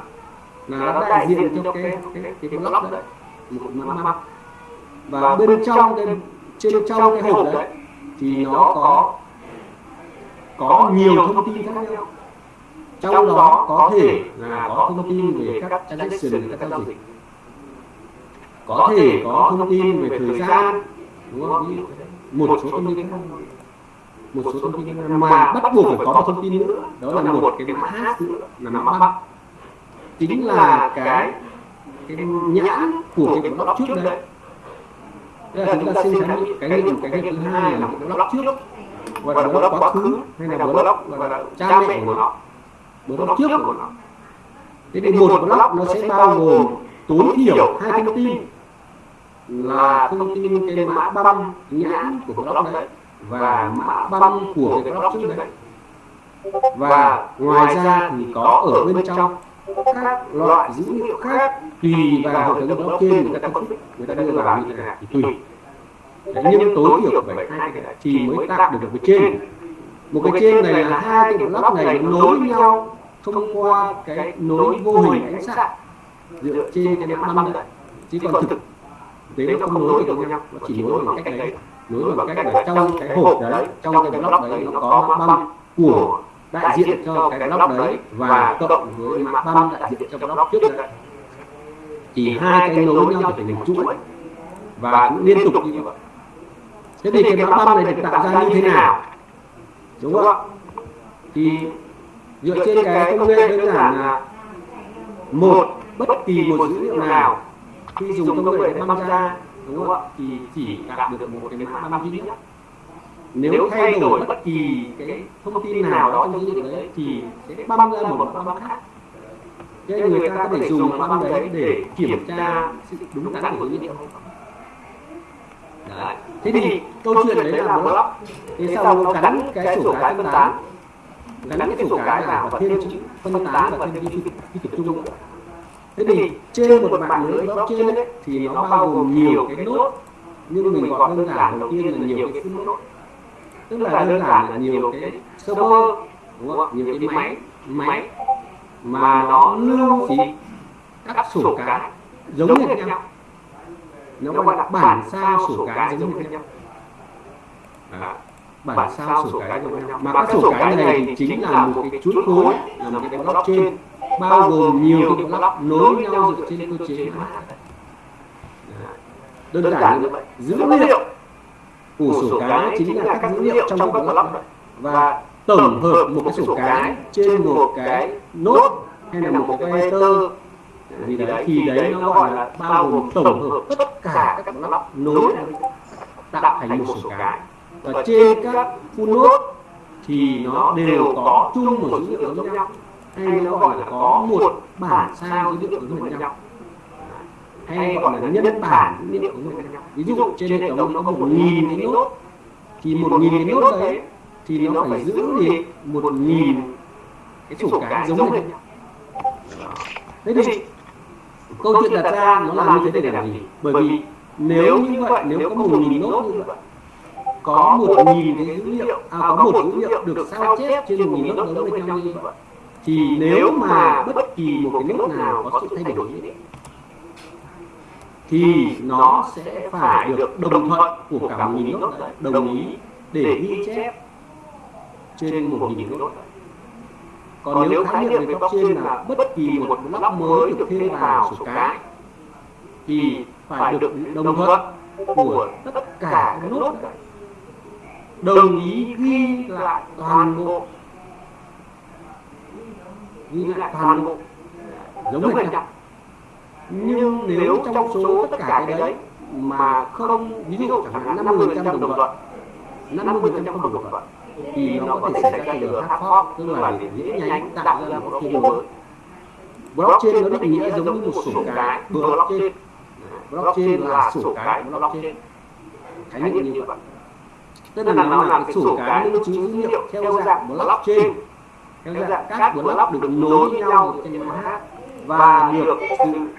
[SPEAKER 2] là nó đại diện cho cái cái cái block đấy. một mã băng và bên trong cái trên trong cái hộp đấy thì nó có có nhiều thông tin khác nhau trong đó có thể là có thông tin về các transaction các giao dịch. có thể có thông tin về thời gian đúng không? thế. một số thông tin khác. một số thông tin mà bắt buộc phải có một thông tin nữa. đó là một cái mã hát nữa là mã băng chính là cái cái nhãn của cái block trước đấy. Tức là chúng ta xin khái niệm cái niệm cái niệm thứ hai là một block trước gọi là block quá khứ hay là block là cha mẹ của nó block trước của nó. Thế thì một block nó sẽ bao gồm tối thiểu hai thông tin là thông tin cái mã băm nhãn của block đấy và mã băm của cái block trước đấy và ngoài ra thì có ở bên trong các loại dữ liệu khác tùy vào hệ thống blockchain người ta phân tích. Người ta đưa vào như thế nào thì tùy. Đấy, nhưng tối thiểu phải hai cái này thì mới tạo được một cái trên. Một cái trên này là hai cái block này nối với nhau thông qua cái nối vô hình ánh sáng dựa trên cái mã băng đấy chứ còn thực tế nó không nối được với nhau nó chỉ nối bằng cách đấy nối bằng cách là trong cái hộp đấy trong cái block đấy nó có mã băng của đại diện cho cái block đấy và cộng với mã băng đại diện cho block trước đấy. thì hai cái nối nhau trở thành chuỗi và cũng liên tục như vậy. thế thì cái mã băng này được tạo ra như thế nào? đúng không? ạ thì dựa trên cái công nghệ đơn giản là một bất kỳ một dữ liệu nào khi dùng công nghệ để băng ra đúng không ạ? thì chỉ đạt được một cái mã băng duy nhất. nếu thay đổi bất kỳ cái thông tin nào đó trong dữ liệu đấy thì sẽ băng ra một mã băng khác. cho nên người ta có thể dùng băng đấy để kiểm tra sự đúng đắn của dữ liệu. Đấy. thế thì câu chuyện đấy là block thế sau nó gắn cái sổ cái phân tán gắn cái sổ cái vào và thêm chữ phân tán và thêm ghi tập trung nữa thế thì trên một mạng lưới blockchain ấy, thì nó bao gồm nhiều cái nốt nhưng mình gọi đơn giản đầu tiên là nhiều cái nốt tức là đơn giản là nhiều cái server đúng không nhiều cái máy máy mà nó lưu gì các sổ cái giống như nhau nó gọi là bản sao sổ cái giống như nhau. Bản sao sổ cái như nhau mà các sổ cái này thì chính là một cái chuỗi khối là một cái blockchain bao gồm nhiều cái block nối nhau dựa trên cơ chế đơn giản như vậy dữ liệu của sổ cái chính là các dữ liệu trong cái block và tổng hợp một cái sổ cái trên một cái nốt hay là một cái vector gì đấy thì đấy nó gọi là bao gồm tổng hợp tất cả các block nối tạo thành một sổ cái và trên các full node thì nó đều có chung một dữ liệu giống nhau. hay nó gọi là có một bản sao dữ liệu giống nhau. hay gọi là nhân bản dữ liệu giống nhau. ví dụ trên hệ thống nó có một nghìn cái nốt. thì một nghìn cái nốt đấy thì nó phải giữ thì một nghìn cái sổ cái giống nhau. thế thì câu chuyện đặt ra nó làm như thế để làm gì? bởi vì nếu như vậy nếu có một nghìn nốt như vậy có một nghìn cái dữ liệu. à, có một dữ liệu được sao chép trên một nghìn nốt giống với nhau như vậy? thì nếu mà bất kỳ một cái nốt nào có sự thay đổi thì nó sẽ phải được đồng thuận của cả một nghìn nốt đồng ý để ghi chép trên một nghìn nốt. còn nếu khái niệm về blockchain là bất kỳ một block mới được thêm vào sổ cái thì phải được đồng thuận của tất cả các nốt đồng ý ghi lại toàn bộ. Ghi lại toàn bộ. Giống hệt nhau. nhưng nếu trong số tất cả cái đấy mà không ví dụ chẳng hạn năm mươi trăm đồng thuận năm mươi trăm đồng thuận thì nó có thể xảy ra trường hard fork tức là dễ nhánh tạo ra một blockchain mới. blockchain nó định nghĩa giống như một sổ cái. blockchain blockchain là sổ cái blockchain khái niệm như vậy tức là nó là cái sổ cái lưu trữ dữ liệu theo dạng blockchain theo dạng các block được nối với nhau trên mạng hát và được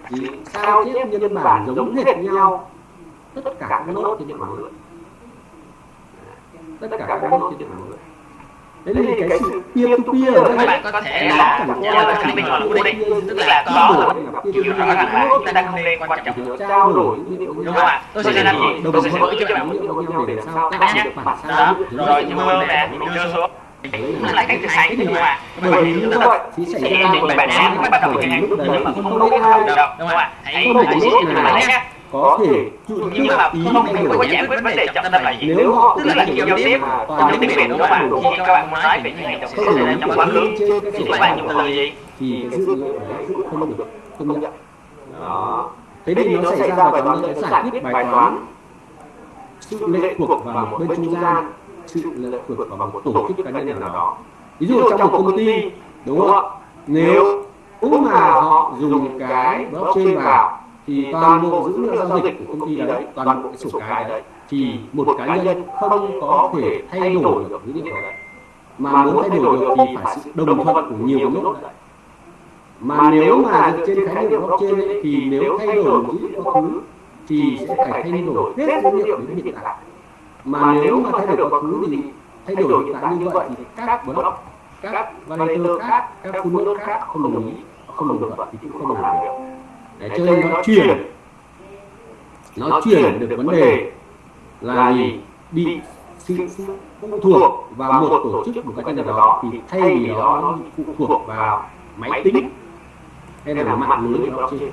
[SPEAKER 2] sự sao chép nhân bản giống hệt nhau. tất cả các nốt trên mạng lưới. tất cả các nốt trên mạng lưới Đấy thì cái sự peer to peer ở đây
[SPEAKER 8] bạn có thể là khẳng định luận cố định tức là có kiểu rõ ràng là chúng ta đang không nên quan trọng
[SPEAKER 2] trao đổi
[SPEAKER 8] đúng không ạ tôi sẽ làm gì? Tôi sẽ gửi cho bạn
[SPEAKER 2] với nhau để làm sao
[SPEAKER 8] các đó rồi như mơ nè mình đưa xuống. Cũng là cách hành đúng không ạ?
[SPEAKER 2] bởi vì như vậy ra một
[SPEAKER 8] bạn án bắt đầu thực hành
[SPEAKER 2] lúc đấy mà không biết ai
[SPEAKER 8] đúng không ạ? hãy hãy
[SPEAKER 2] là
[SPEAKER 8] nhé
[SPEAKER 2] có thể
[SPEAKER 8] nhưng mà
[SPEAKER 2] ý
[SPEAKER 8] không phải có giải quyết vấn đề trọng tâm là gì?
[SPEAKER 2] Nếu họ
[SPEAKER 8] tức là giao tiếp trong tiếng việt không ạ khi các bạn nói về những hành động trong quá khứ thì các bạn dùng từ gì?
[SPEAKER 2] thì cái dữ liệu đấy cũng không được công nhận. Đó. Thế thì nó xảy ra bài toán nó giải quyết bài toán sự lệ thuộc vào một bên trung gian sự lệ thuộc vào một tổ chức cá nhân nào đó. ví dụ trong một công ty đúng không? ạ? Nếu mà họ dùng cái blockchain vào thì toàn bộ dữ liệu giao dịch của công ty đấy toàn bộ cái sổ cái đấy. thì một cá nhân không có thể thay đổi được dữ liệu đấy. Mà muốn thay đổi được thì phải sự đồng thuận của nhiều nốt đấy. mà nếu mà dựa trên khái niệm blockchain ấy, thì nếu thay đổi dữ liệu quá khứ thì sẽ phải thay đổi hết dữ liệu đến hiện tại. mà nếu mà thay đổi quá khứ thì thay đổi hiện tại như vậy thì các block các validator khác các full node khác không đồng ý không đồng thuận thì cũng không làm được để cho nên nó chuyển. Nó chuyển được vấn đề là gì? bị sự phụ thuộc vào một tổ chức một cá nhân nào đó thì thay vì đó phụ thuộc vào máy tính hay là mạng lưới blockchain.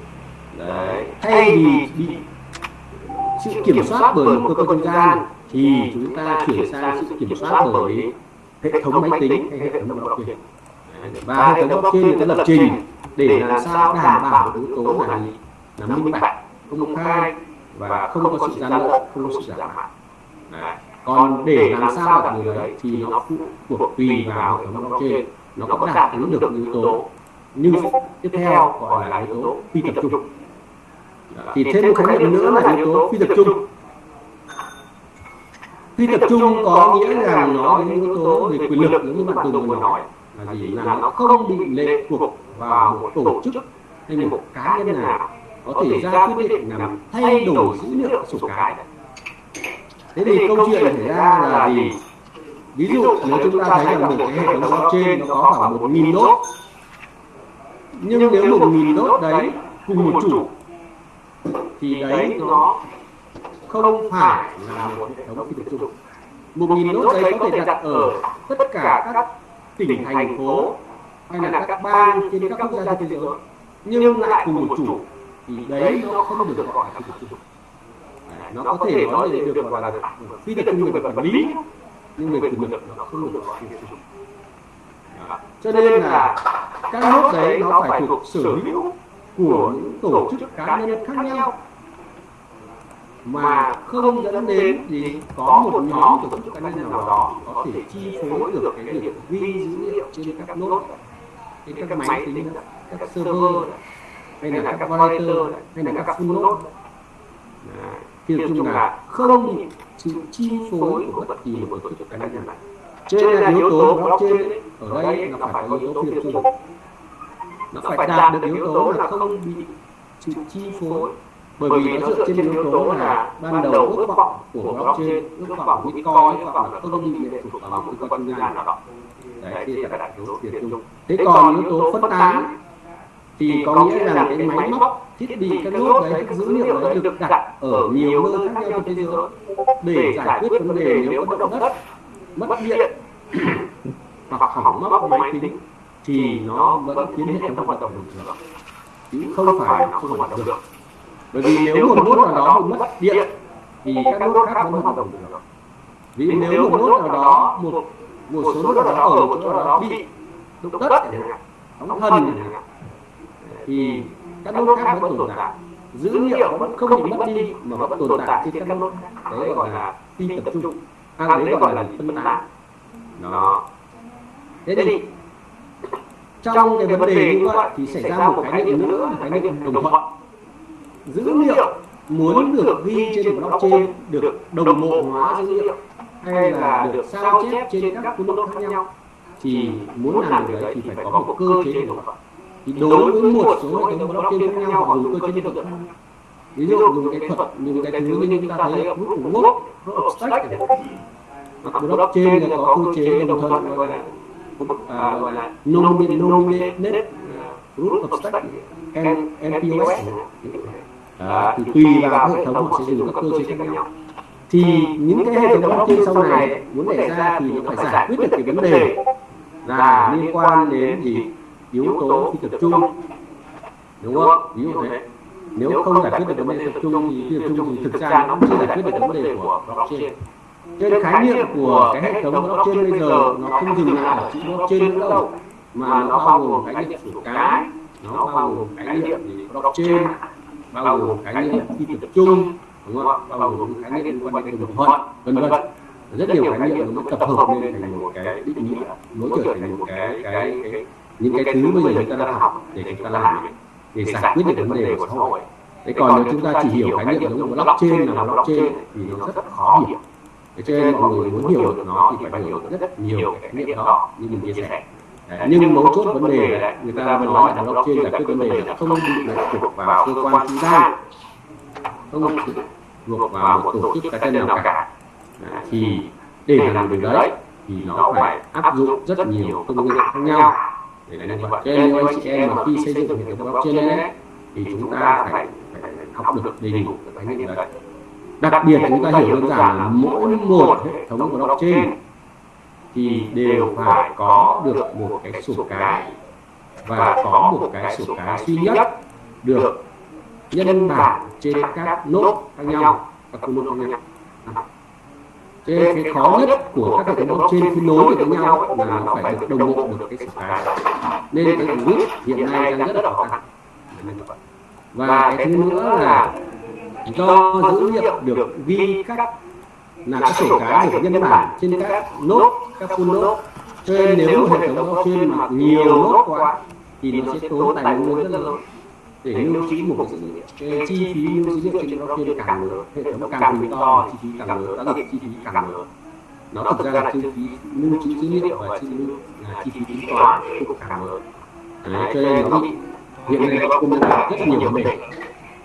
[SPEAKER 2] đấy. Thay vì bị sự kiểm soát bởi một cơ quan gian thì chúng ta chuyển sang sự kiểm soát bởi hệ thống máy tính hay hệ thống blockchain và hệ thống blockchain ta lập trình để làm sao đảm bảo yếu tố là gì? là minh bạch công khai và không có sự gian lận không có sự giả mạo. còn để làm sao đạt điều đấy thì nó phụ thuộc tùy vào hệ thống blockchain nó có đáp ứng được yếu tố nhưng tiếp theo gọi là yếu tố phi tập trung. thì thêm một khái niệm nữa là yếu tố phi tập trung phi tập trung có nghĩa rằng nó đến yếu tố về quyền lực giống như bạn tùng vừa nói là gì là nó không bị lệ thuộc vào một tổ chức hay một cá nhân nào có thể ra quyết định làm thay đổi dữ liệu sổ cái thế thì câu chuyện xảy ra là gì? ví dụ nếu chúng ta thấy rằng một cái hệ thống blockchain nó có khoảng một nghìn nốt. nhưng nếu một nghìn nốt đấy cùng một chủ thì đấy nó không phải là một hệ thống phi tập trung một nghìn nốt đấy có thể đặt ở tất cả các tỉnh thành phố hay là các bang trên các quốc gia trên thế giới. nhưng lại cùng một chủ thì đấy nó không được gọi là phi tập trung nó có thể nói là được gọi là phi tập trung về quản lý nhưng về quyền lực nó không được gọi phi tập trung cho nên là các nốt đấy nó phải thuộc sở hữu của những tổ chức cá nhân khác nhau mà không dẫn đến gì có một nhóm tổ chức cá nhân nào đó có thể chi phối được cái việc ghi dữ liệu trên các nốt trên các máy tính các server hay là các validator hay là các full node. thì chung là không sự chi phối của bất kỳ một tổ chức cá nhân nào. trên là yếu tố blockchain ở đây là phải có yếu tố phi tập trung nó phải đạt được yếu tố là không bị sự chi phối bởi vì nó dựa trên yếu tố là ban đầu ước vọng của blockchain ước vọng bitcoin ước vọng là không bị lệ thuộc vào một cơ quan trung gian nào đó. Đấy thì là đạt yếu tập trung thế còn yếu tố phân tán thì có nghĩa là cái máy móc thiết bị các nốt đấy các dữ liệu đấy được đặt ở nhiều nơi khác nhau trên thế giới để giải quyết vấn đề nếu có động đất mất điện hoặc hỏng mất máy tính thì nó vẫn khiến hệ thống hoạt động bình thường chứ không phải không hoạt động được bởi vì nếu một nốt nào đó bị mất điện thì các nốt khác vẫn hoạt động được. Vì nếu một nốt nào đó một một số nốt nào đó ở một chỗ nào đó bị động đất chẳng sóng thần thì các nốt khác vẫn tồn tại. Dữ liệu vẫn không bị mất đi mà vẫn tồn tại trên các nốt đấy gọi là phi tập trung. À, đấy gọi là phân tán. Đó. Thế thì trong cái vấn đề như vậy thì xảy ra một khái niệm nữa là khái niệm đồng thuận dữ liệu muốn được ghi trên blockchain được đồng bộ hóa dữ liệu hay là được sao chép trên các cuốn nốt khác nhau? thì muốn làm được đấy thì phải có một cơ chế đồng thuận thì đối với một số hệ thống blockchain khác nhau họ dùng cơ chế đồng thuận ví dụ dùng cái thuật dùng cái thứ như chúng ta thấy ở group của work group of stake hoặc blockchain là có cơ chế đồng thuận gọi là gọi là nominated root of stake NPOS thì tùy vào hệ thống họ sẽ dùng các cơ chế khác nhau. thì những cái hệ thống blockchain sau này muốn đề ra thì nó phải giải quyết được cái vấn đề. là liên quan đến gì? yếu tố phi tập trung. đúng không? ví dụ thế. nếu không giải quyết được vấn đề tập trung thì phi tập trung thì thực ra nó chưa giải quyết được vấn đề của blockchain. trên khái niệm của cái hệ thống blockchain bây giờ nó không dừng lại ở chữ blockchain nữa đâu mà nó bao gồm khái niệm sổ cái nó bao gồm khái niệm blockchain bao gồm khái niệm phi tập trung đúng không bao gồm khái niệm liên quan đến đồng thuận vân vân rất nhiều khái niệm nó tập hợp nên thành một cái định nghĩa nó trở thành một cái cái, cái những cái thứ bây giờ chúng ta đang học để chúng ta làm để giải quyết được vấn đề của xã hội. thế còn nếu chúng ta chỉ hiểu khái niệm giống như blockchain là blockchain thì nó rất khó hiểu. thế cho nên mọi người muốn hiểu được nó thì phải hiểu rất nhiều cái khái niệm đó. như mình chia sẻ nhưng mấu chốt vấn đề là người ta vẫn nói là blockchain giải quyết vấn đề là không bị lệ thuộc vào cơ quan trung gian không bị thuộc vào một tổ chức cá nhân nào cả. Thì để làm được đấy thì nó phải áp dụng rất nhiều công nghệ khác nhau. Để làm vậy cho nên anh chị em mà khi xây dựng hệ thống blockchain ấy thì chúng ta phải, phải học được đầy đủ cái khái niệm đấy. Đặc biệt chúng ta hiểu đơn giản là mỗi một hệ thống blockchain thì đều phải có được một cái sổ cái và có một cái sổ cái duy nhất được nhân bản trên các nốt khác nhau các cung nốt khác nhau cho nên cái khó nhất của các hệ thống blockchain khi nối được với nhau là nó phải được đồng bộ được cái sổ cái nên cái group hiện nay đang rất là khó khăn và cái thứ nữa là do dữ liệu được ghi các là các sổ cái được nhân bản trên các nốt các full nốt. Cho nên nếu một hệ thống blockchain mà nhiều nốt quá thì nó sẽ tốn tài nguyên rất lớn. Để lưu trữ một dữ liệu cái chi phí lưu dữ liệu trên blockchain càng lớn hệ thống càng to chi phí càng lớn tác động chi phí càng lớn. Nó thực ra là chi phí lưu trữ dữ liệu và chi phí là chi phí tính toán cũng càng lớn. Đấy, cho nên nó bị hiện nay nó cũng là rất nhiều vấn đề.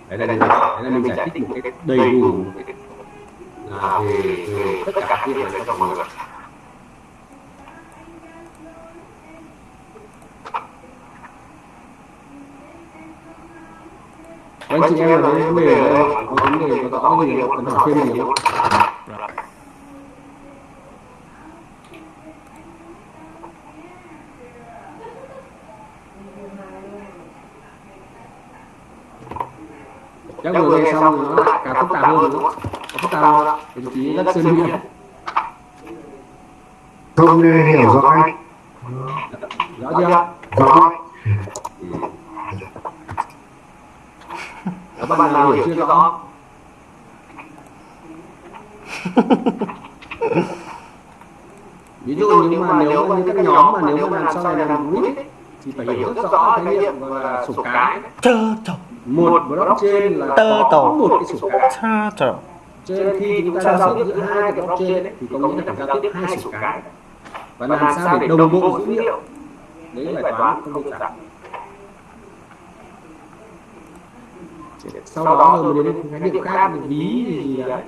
[SPEAKER 2] Đấy là, đấy là mình giải thích một cái đầy đủ một cái là về, về tất cả các người này cho mọi người anh chị em có vấn đề ở đây có vấn đề có rõ gì cần hỏi thêm gì không chắc vừa nghe xong thì nó lại càng phức tạp hơn nữa tạp không đồng chí rất sơn nghiêm
[SPEAKER 4] không hiểu rõ anh.
[SPEAKER 2] Rõ chưa?
[SPEAKER 4] rõ.
[SPEAKER 2] Các bạn nào hiểu chưa rõ? Ví dụ như mà nếu mà như các nhóm mà nếu mà làm sau này làm group ấy, thì phải hiểu rất rõ khái niệm là sổ cái.
[SPEAKER 9] Tơ tổ
[SPEAKER 2] một blockchain là
[SPEAKER 9] Tơ
[SPEAKER 2] một cái sổ cái.
[SPEAKER 9] Tơ tổ
[SPEAKER 2] cho nên khi chúng ta giao tiếp giữa hai cái blockchain ấy, thì có nghĩa là phải giao tiếp hai sổ cái. và làm sao để đồng bộ dữ liệu? đấy là bài toán không đơn giản sau đó rồi đến khái niệm khác thì ví gì gì đấy?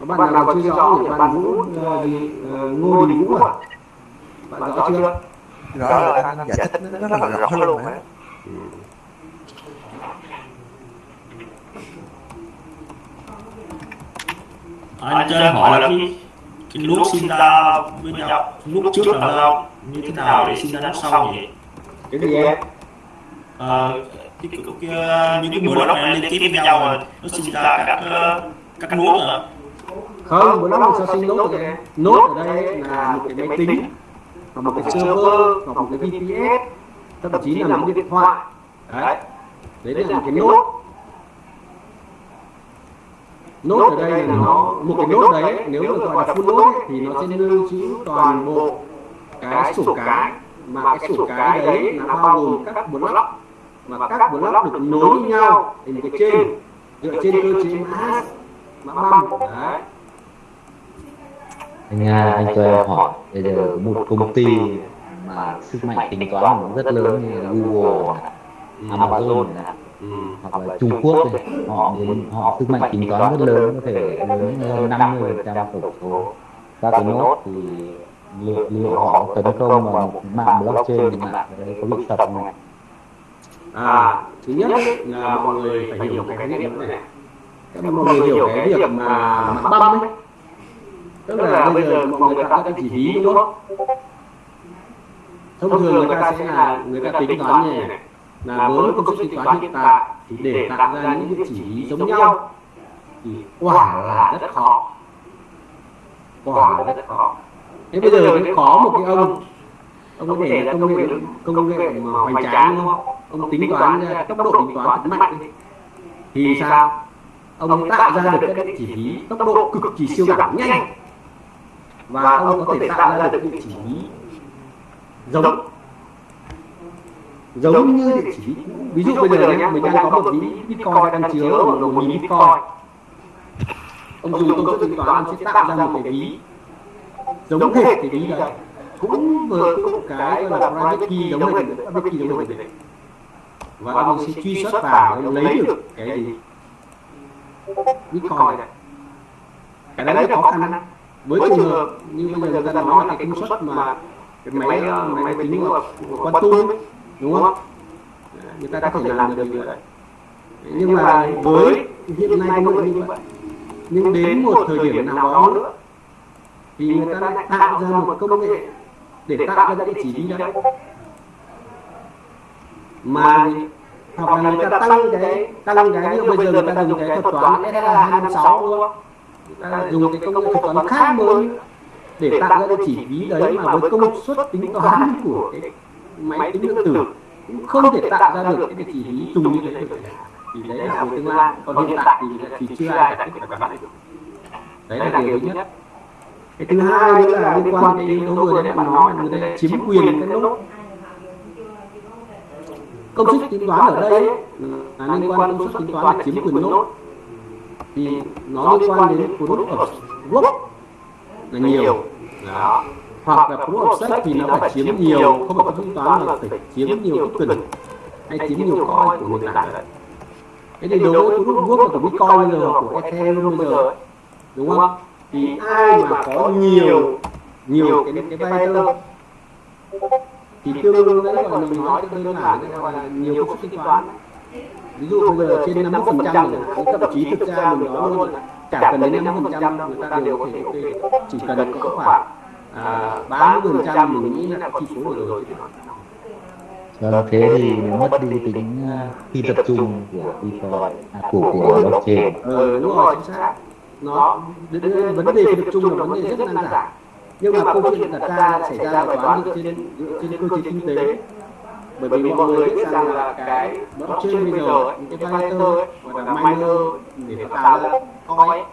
[SPEAKER 2] Các bạn nào chưa rõ thì bạn Vũ ờ, gì ờ, Ngô Đình Vũ à? bạn rõ chưa?
[SPEAKER 3] rõ rồi anh giải thích nó rất là rõ luôn á
[SPEAKER 7] anh cho em hỏi là cái cái nút sinh ra với nhau nút trước là sao như thế nào để sinh ra nút sau nhỉ?
[SPEAKER 2] cái gì em
[SPEAKER 7] Ờ, cái, cái, cái, cái, những cái block này liên kết với nhau rồi nó sinh ra các ờ, các nút à?
[SPEAKER 2] Không block làm sao sinh nốt được em nốt ở đây là một cái máy tính hoặc một cái server hoặc một cái VPS thậm chí là một cái điện thoại. đấy. Đấy. Là một cái nốt nốt ở đây là nó, một cái nốt đấy, nếu mà gọi là full nốt thì nó sẽ lưu trữ toàn bộ cái sổ cái mà cái sổ cái đấy là bao gồm các block mà các block được nối với nhau thành cái chain, dựa trên cơ chế mã mã băm đấy
[SPEAKER 1] anh Nga anh cho em hỏi, bây giờ một công ty mà sức mạnh tính toán nó rất lớn như Google, Amazon này hoặc là Trung Quốc này, họ họ sức mạnh tính toán rất lớn có thể lớn hơn 50 phần trăm tổng số. các cái nốt thì liệu, liệu họ tấn công vào một mạng blockchain thì mạng ở đây có bị sập không?
[SPEAKER 2] à thứ nhất là mọi người phải hiểu một cái khái niệm này. các mọi người hiểu cái việc mà mã băm ấy. tức là bây giờ mọi người tạo ra chỉ ví đúng không? Thông thường người ta sẽ là người ta tính toán như này là với công suất tính toán hiện tại thì để tạo ra những cái chỉ ví giống nhau thì quả là rất khó. quả là rất khó. thế bây giờ mới có một cái ông ông có thể là công nghệ công nghệ mà hoành tráng đúng không? Ông tính toán ra tốc độ tính toán thật mạnh thì sao? ông tạo ra được các cái chỉ ví tốc độ cực kỳ siêu giảm nhanh. và ông có thể tạo ra được địa chỉ ví giống giống như địa chỉ. ví dụ bây giờ nhé mình đang có một ví bitcoin đang chứa ở một nghìn bitcoin. Ông dùng công suất tính toán sẽ tạo ra một cái ví. giống hệt cái ví đấy cũng với cũng cái gọi là private key giống hệt private key giống hệt và ông sẽ truy xuất vào để lấy được cái gì bitcoin. Này. Cái đấy là khó khăn với trường hợp như bây giờ người ta nói là cái công suất mà cái máy máy, tính mà quan ấy, đúng không? Người ta có thể làm được điều đấy nhưng mà với hiện nay công nghệ như vậy. Nhưng đến một thời điểm nào đó nữa thì người ta lại tạo ra một công nghệ để tạo ra địa chỉ ví đấy. Mà hoặc là người ta tăng cái tăng cái như bây giờ người ta dùng cái thuật toán SLA 256 đúng không? Người ta dùng cái công nghệ thuật toán khác mới để tạo ra cái chỉ ví đấy mà với công suất tính toán của cái máy tính điện tử cũng không thể tạo ra được cái chỉ ví trùng như thế thì đấy là về tương lai. còn hiện tại thì thì chưa ai giải thích được cái đấy đấy là điều thứ nhất. cái thứ hai nữa là liên quan đến cái yếu tố vừa nãy bạn nói là người ta chiếm quyền cái nốt. công suất tính toán ở đây là liên quan đến công suất tính toán là chiếm quyền nốt. Thì nó liên quan đến proof of work là nhiều. Đó hoặc là proof of stake thì nó phải chiếm nhiều không phải tính toán mà phải chiếm nhiều cái quyền hay chiếm nhiều coin của nền tảng. đấy thế thì đối với proof of work là của bitcoin bây giờ của ethereum bây giờ đúng không? Thì ai mà có nhiều nhiều cái cái validator thì tương đương đấy gọi là mình nói cái đơn giản cái gọi là nhiều công suất tính toán ví dụ bây giờ trên 50 phần trăm thậm chí thực ra mình nói luôn là chả cần đến 50 phần trăm người ta đều có thể chỉ cần có khoảng à, 30 phần trăm mình nghĩ là chi phối được rồi
[SPEAKER 9] Vâng, thế thì mất đi tính phi tập trung của Bitcoin, à, của của blockchain.
[SPEAKER 2] ừ, đúng rồi chính xác. Nó vấn đề tập trung là vấn đề rất nan giải nhưng mà câu chuyện đặt ra xảy ra là toán dựa trên dựa trên cơ chế kinh tế. bởi vì mọi người biết rằng là cái blockchain bây giờ những cái validator là miner để tạo ra coin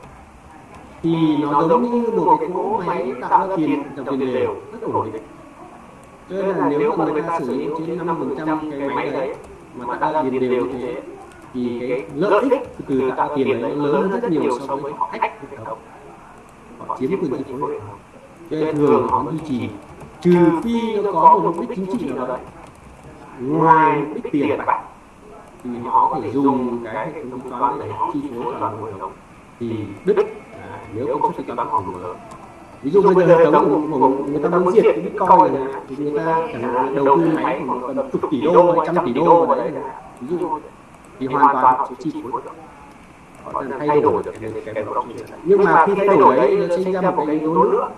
[SPEAKER 2] thì nó giống như một cái cỗ máy tạo ra tiền dòng tiền đều. rất ổn định. cho nên là nếu mà người ta sử dụng trên năm phần trăm cái máy đấy mà tạo ra tiền đều như thế thì cái lợi ích từ tạo tiền đấy nó lớn hơn rất nhiều so với họ ách hệ thống. họ chiếm quyền chi phối hệ thống cho nên thường họ duy trì trừ phi nó có một mục đích chính trị nào đấy. ngoài mục đích tiền bạc thì họ có thể dùng cái hệ thống toán để chi phối toàn bộ hệ thống thì đứt à, nếu công suất không đủ lớn ví dụ bây giờ hệ thống của, của người ta muốn diệt cái bitcoin này thì người ta chẳng đầu tư máy khoảng tầm chục tỷ đô hay trăm tỷ đô vào đấy ví dụ thì hoàn toàn họ chi phối được họ thay đổi được cái, blockchain nhưng mà khi thay đổi đấy nó sinh ra một cái yếu tố nữa.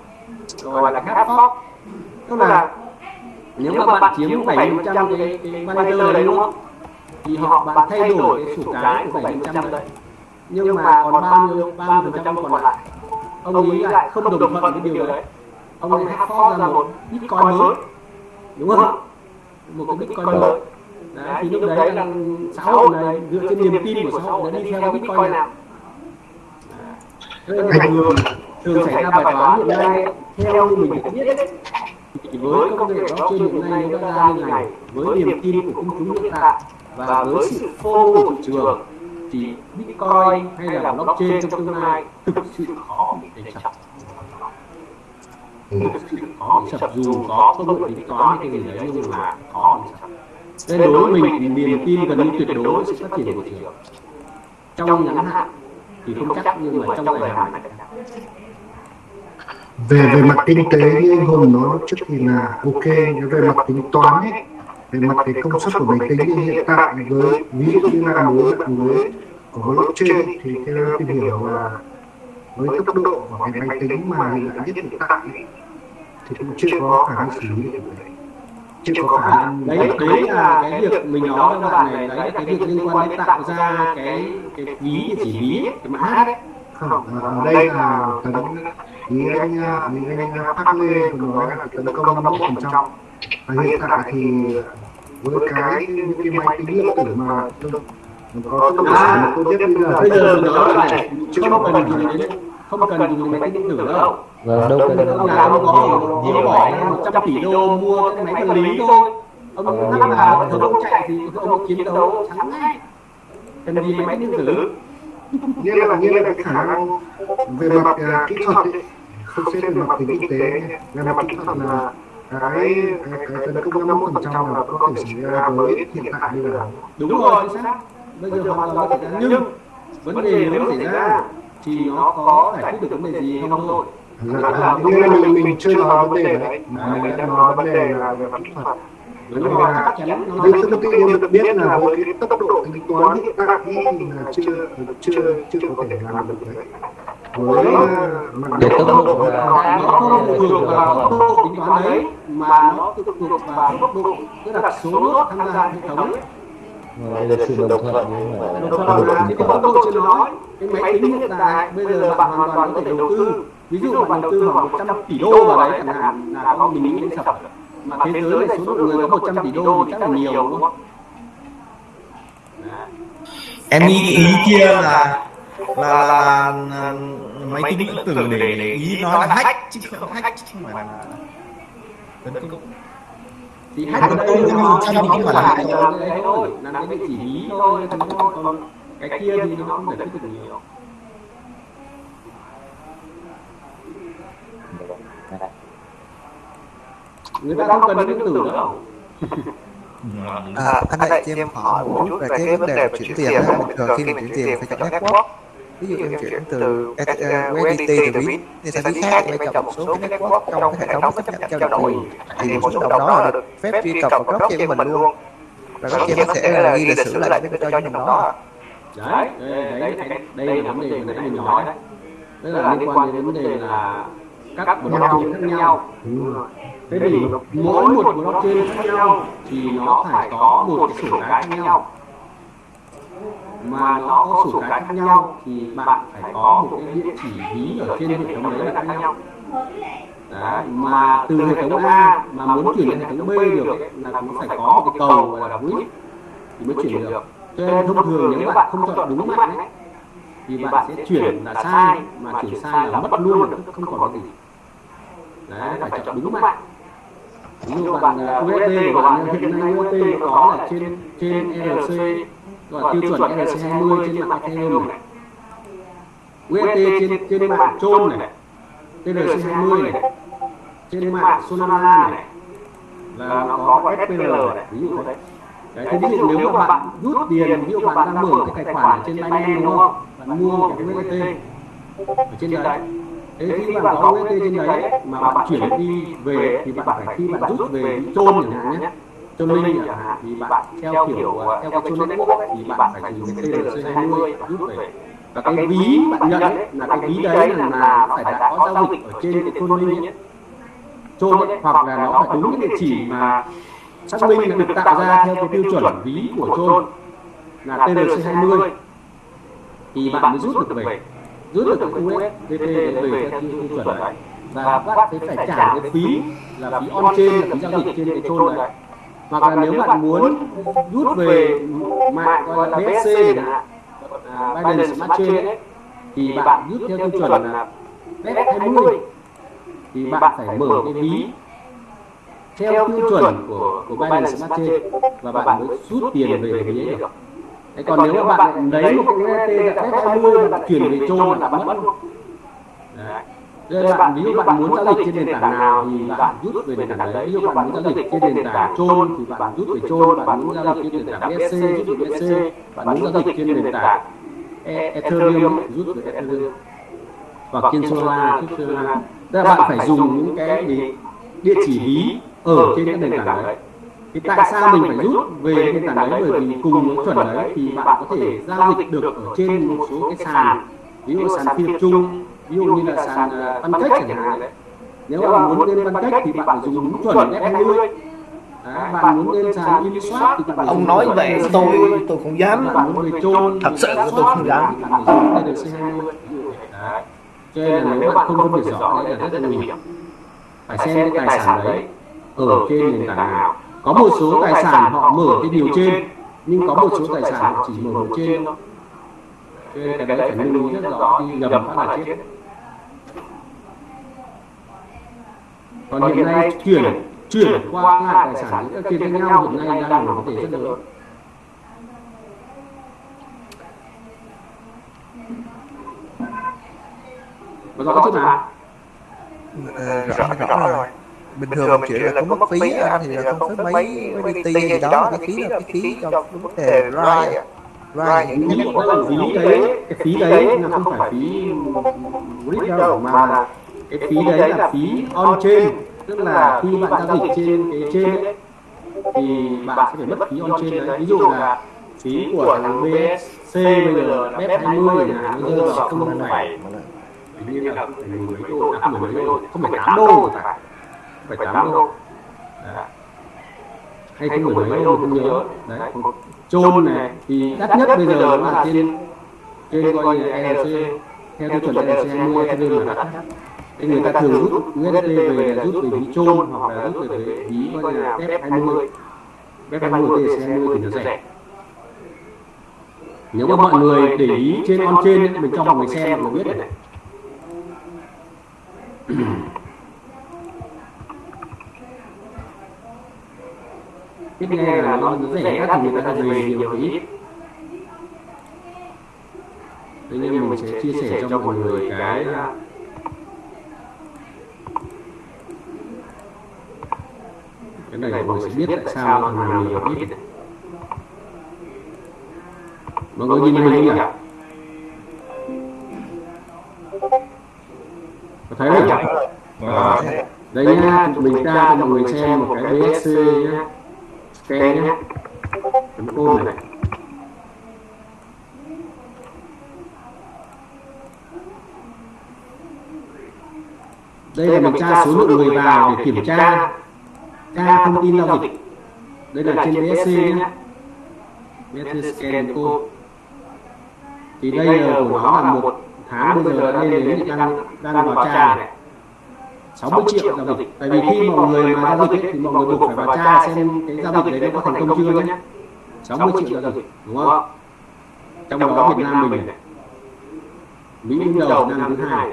[SPEAKER 2] gọi là hard fork tức là nếu mà bạn chiếm 70% cái cái validator đấy đúng không thì họ bạn thay đổi cái sổ cái của 70% đấy nhưng mà còn bao nhiêu 30% còn lại? ông ấy lại không đồng thuận với điều đấy. ông ấy hard fork ra một bitcoin mới. đúng không? Một cái bitcoin mới. đấy, thì lúc đấy là xã hội này dựa trên niềm tin của xã hội đã đi theo bitcoin nào? nên là thường thường xảy ra bài toán hiện nay theo như mình được biết ấy, thì với công nghệ blockchain hiện nay nó ra như này. với niềm tin của công chúng hiện tại và với sự phô của thị trường thì bitcoin hay là blockchain trong tương lai thực sự khó đánh sập thực sự khó bị sập dù có công nghệ tính toán hay cái gì đấy nhưng mà khó bị sập nên đối với mình thì niềm tin gần như tuyệt đối sự phát triển của thị trường. trong ngắn hạn thì không chắc nhưng mà trong dài hạn
[SPEAKER 4] về về mặt kinh tế như anh Hùng nói trước thì là ok nhưng về mặt tính toán ấy về mặt cái công suất của máy tính hiện tại với ví dụ như là với mạng lưới của blockchain thì theo tìm hiểu là với tốc độ của cái máy tính mà hiện đại nhất hiện tại thì cũng chưa có khả năng xử lý được. Đấy chưa có khả năng
[SPEAKER 2] đấy đấy là cái việc mình nói với bạn này đấy là cái việc liên quan đến tạo ra cái cái ví chỉ ví cái mã hát ấy
[SPEAKER 4] không ở đây là tấn ý anh ý anh Park Lê vừa nói là tấn công 51 phần trăm và hiện tại thì với cái những cái máy tính lượng tử mà có tốc độ sản lượng tốt nhất bây giờ
[SPEAKER 2] bây giờ mình nói bạn này không cần dùng đến không cần dùng máy tính điện tử đâu.
[SPEAKER 9] Vâng, đâu cần
[SPEAKER 2] ông nào ông có ông bỏ một trăm tỷ đô mua cái máy vật lý thôi. Ông lắp vào hệ thống chạy thì ông chiến đấu thắng ngay. Cần gì máy điện tử?
[SPEAKER 4] Như là như là cái khả năng về mặt uh, kỹ thuật không xét về mặt kinh tế về mặt kỹ thuật là cái cái, cái tấn công 51 phần trăm là có thể xảy ra với hiện tại như là
[SPEAKER 2] đúng rồi chính xác. bây giờ hoàn toàn có thể ra. nhưng vấn đề nếu xảy ra thì nó có giải quyết được vấn đề gì không thôi
[SPEAKER 4] Dạ, như là mình mình chưa nói vấn đề đấy. mà mình đang nói vấn đề là về mặt kỹ thuật.
[SPEAKER 2] đúng rồi.
[SPEAKER 4] là
[SPEAKER 2] chắc chắn nó
[SPEAKER 4] như thông tin em được biết là với cái tốc độ tính toán hiện tại thì là chưa chưa chưa có thể làm được đấy với uh, mặt
[SPEAKER 9] Về tốc độ là
[SPEAKER 2] nó thuộc vào tốc độ tính toán đấy mà nó phụ thuộc vào tốc độ tức là số nước tham gia hệ thống
[SPEAKER 9] đây là sự đồng thuận nhưng mà
[SPEAKER 2] đồng thuận là
[SPEAKER 9] tính
[SPEAKER 2] cái tốc
[SPEAKER 9] toán.
[SPEAKER 2] độ chưa nói cái máy tính hiện tại bây giờ bạn hoàn toàn có thể đầu tư. ví dụ bạn đầu tư khoảng 100 tỷ đô vào đấy chẳng hạn là có mình nghĩ đến sập mà thế giới này số lượng người có 100 tỷ đô thì chắc là nhiều đúng không?
[SPEAKER 10] Em nghĩ cái ý kia là là, là, là máy tính vẫn tưởng để để ý nói là hack chứ không hack chứ không phải là tấn công.
[SPEAKER 2] Thì hack ở đây là một trong những cái khoản cho cái đấy thôi cái địa chỉ ý thôi cái kia thì nó không giải quyết được nhiều. Người ta không cần điện tử đâu.
[SPEAKER 3] À, anh ơi, cho em hỏi một chút về cái vấn đề chuyển tiền. Bình thường khi mình chuyển tiền phải chọn network. Ví dụ em chuyển từ USDT từ ví đi sang ví khác, em chọn một số cái network trong cái hệ thống chấp nhận trao đổi. Thì một số đồng đó là được phép truy cập vào blockchain của mình luôn. Và blockchain có thể là ghi lịch sử lại với cho những đồng đó.
[SPEAKER 2] đấy đây, đấy, đây, đây là vấn đề mà nãy mình nói đấy. đây là liên quan đến vấn đề là các blockchain khác nhau thế thì mỗi một blockchain khác nhau. thì nó phải có một cái sổ cái khác nhau mà nó có sổ cái khác nhau thì bạn phải có một cái địa chỉ ví ở trên hệ thống đấy là khác nhau. Đấy, mà từ hệ thống A mà muốn chuyển lên hệ thống B được là nó phải có một cái cầu gọi là quýt thì mới chuyển được. Cho nên thông thường nếu bạn không chọn đúng mạng ấy, thì bạn sẽ chuyển là sai mà chuyển sai là mất luôn không còn gì. Đấy phải chọn đúng mạng ví dụ bạn à, USD của bạn hiện nay USD có là trên trên RC gọi tiêu chuẩn RC20 trên mạng Ethereum này USD trên trên mạng Tron này TRC20 này trên mạng Solana này là nó có SPR này ví dụ thế Đấy, thế ví dụ nếu mà bạn rút tiền, ví dụ bạn đang mở cái tài khoản ở trên Binance đúng không? Bạn mua cái USDT ở trên đấy. Thế khi bạn có USDT trên đấy mà bạn chuyển đi về thì bạn phải khi bạn rút về chôn chẳng hạn nhé, chôn linh chẳng hạn thì bạn theo kiểu theo cái chôn network thì bạn phải dùng cái TRC20 rút về. Và cái ví bạn nhận ấy, là cái ví đấy là, là phải đã có giao dịch ở trên cái chôn linh ấy. Chôn ấy, hoặc là nó phải đúng cái địa chỉ mà xác minh là được tạo ra theo cái tiêu chuẩn ví của trôn là TRC20 thì bạn mới rút được về rút được cái USDT về theo tiêu chuẩn đấy và bạn sẽ phải trả cái phí là phí on chain là phí giao dịch trên cái trôn đấy hoặc là nếu bạn muốn rút về mạng gọi là BSC hạn à, Binance Smart Chain ấy, thì bạn rút theo tiêu chuẩn là BEP20 thì bạn phải mở cái ví theo tiêu chuẩn của của Binance Smart Chain và bạn mới rút tiền về ví ấy được. Thế còn nếu mà bạn lấy một cái USDT dạng F20 và bạn chuyển về chôn là mất luôn. Đấy. Nên bạn ví dụ bạn muốn giao dịch trên nền tảng nào thì bạn rút về nền tảng đấy. Ví dụ bạn muốn giao dịch trên nền tảng chôn thì bạn rút về chôn, bạn muốn giao dịch trên nền tảng BSC rút về BSC, bạn muốn giao dịch trên nền tảng Ethereum rút về Ethereum hoặc trên Solana rút Solana. Tức là bạn phải dùng những cái địa chỉ ví ở trên cái nền tảng đấy. thì tại sao mình phải rút về nền tảng đấy bởi vì cùng với chuẩn đấy? Thì bạn có thể giao dịch được ở trên một số cái sàn ví dụ sàn phi tập trung ví dụ như là sàn uh, pancake chẳng hạn đấy. nếu bạn muốn lên pancake thì bạn phải dùng đúng chuẩn F20 Đấy, bạn muốn lên sàn Uniswap thì bạn
[SPEAKER 11] ông nói vậy tôi tôi không dám.
[SPEAKER 2] bạn muốn về chôn
[SPEAKER 11] thật sự tôi không dám.
[SPEAKER 2] bạn phải dùng TRC20 cho nên là nếu bạn không phân biệt rõ đấy là rất là nguy hiểm. phải xem cái tài sản đấy ở trên nền tảng nào. có một số tài sản họ mở cái điều trên nhưng có một số tài sản họ chỉ mở một trên thôi cho nên cái đấy phải lưu ý rất rõ khi ngầm phát là chết còn hiện nay chuyển chuyển qua lại tài sản giữa trên khác nhau hiện nay đang là vấn đề rất lớn. có rõ chưa nào
[SPEAKER 3] Ờ, rõ rõ rồi. bình thường chuyện là có mất phí á, thì là không phí mấy mấy BT gì đó cái phí là cái phí cho cái vấn đề ride ride những
[SPEAKER 2] phí cái phí đấy cái phí đấy là không phải phí grid đâu mà là cái phí đấy là phí on chain. tức là khi bạn giao dịch trên cái trên ấy, thì bạn sẽ phải mất phí on chain đấy. ví dụ là phí của thằng BSC bây giờ BEP 20 chẳng hạn bây giờ không phải hình như là mười mấy đô à mười mấy đô không phải tám đô thì phải phải tám đô. Đấy. hay không mười mấy đô không nhớ. đấy. Chôn này. thì đắt nhất bây giờ là trên trên coi như ERC theo tiêu chuẩn ERC 20 Ethereum là đắt nhất thì người ta thường rút USD về là rút về ví chôn hoặc là rút về ví coi là BEP 20 BEP 20 TRC 20 thì nó rẻ. nếu mà mọi người để ý trên on trên mình cho mọi người xem mọi người biết này. Biết nghe là nó rẻ thì người ta dày nhiều thì ít. thế nên mình sẽ chia sẻ cho mọi người cái cái này mọi người sẽ biết tại sao thằng nào nhiều ít mọi người nhìn hình nhỉ? Có thấy không? Vâng. đây nhá mình ra cho mọi người xem một cái BSC nhá. scan nhá. chấm côn này. đây là mình tra số lượng người vào để kiểm tra tra thông tin giao dịch. Đây là trên BSC nhé. BSC scan code. thì đây là của nó là một tháng bây giờ lên đến đang đang vào tra này. 60 triệu giao dịch. tại vì khi mọi người mà giao dịch ấy, thì mọi người buộc phải vào tra xem cái giao dịch đấy nó có thành công chưa nhé 60 triệu giao dịch. đúng không? Trong đó Việt Nam mình này Mỹ đứng đầu Việt Nam thứ hai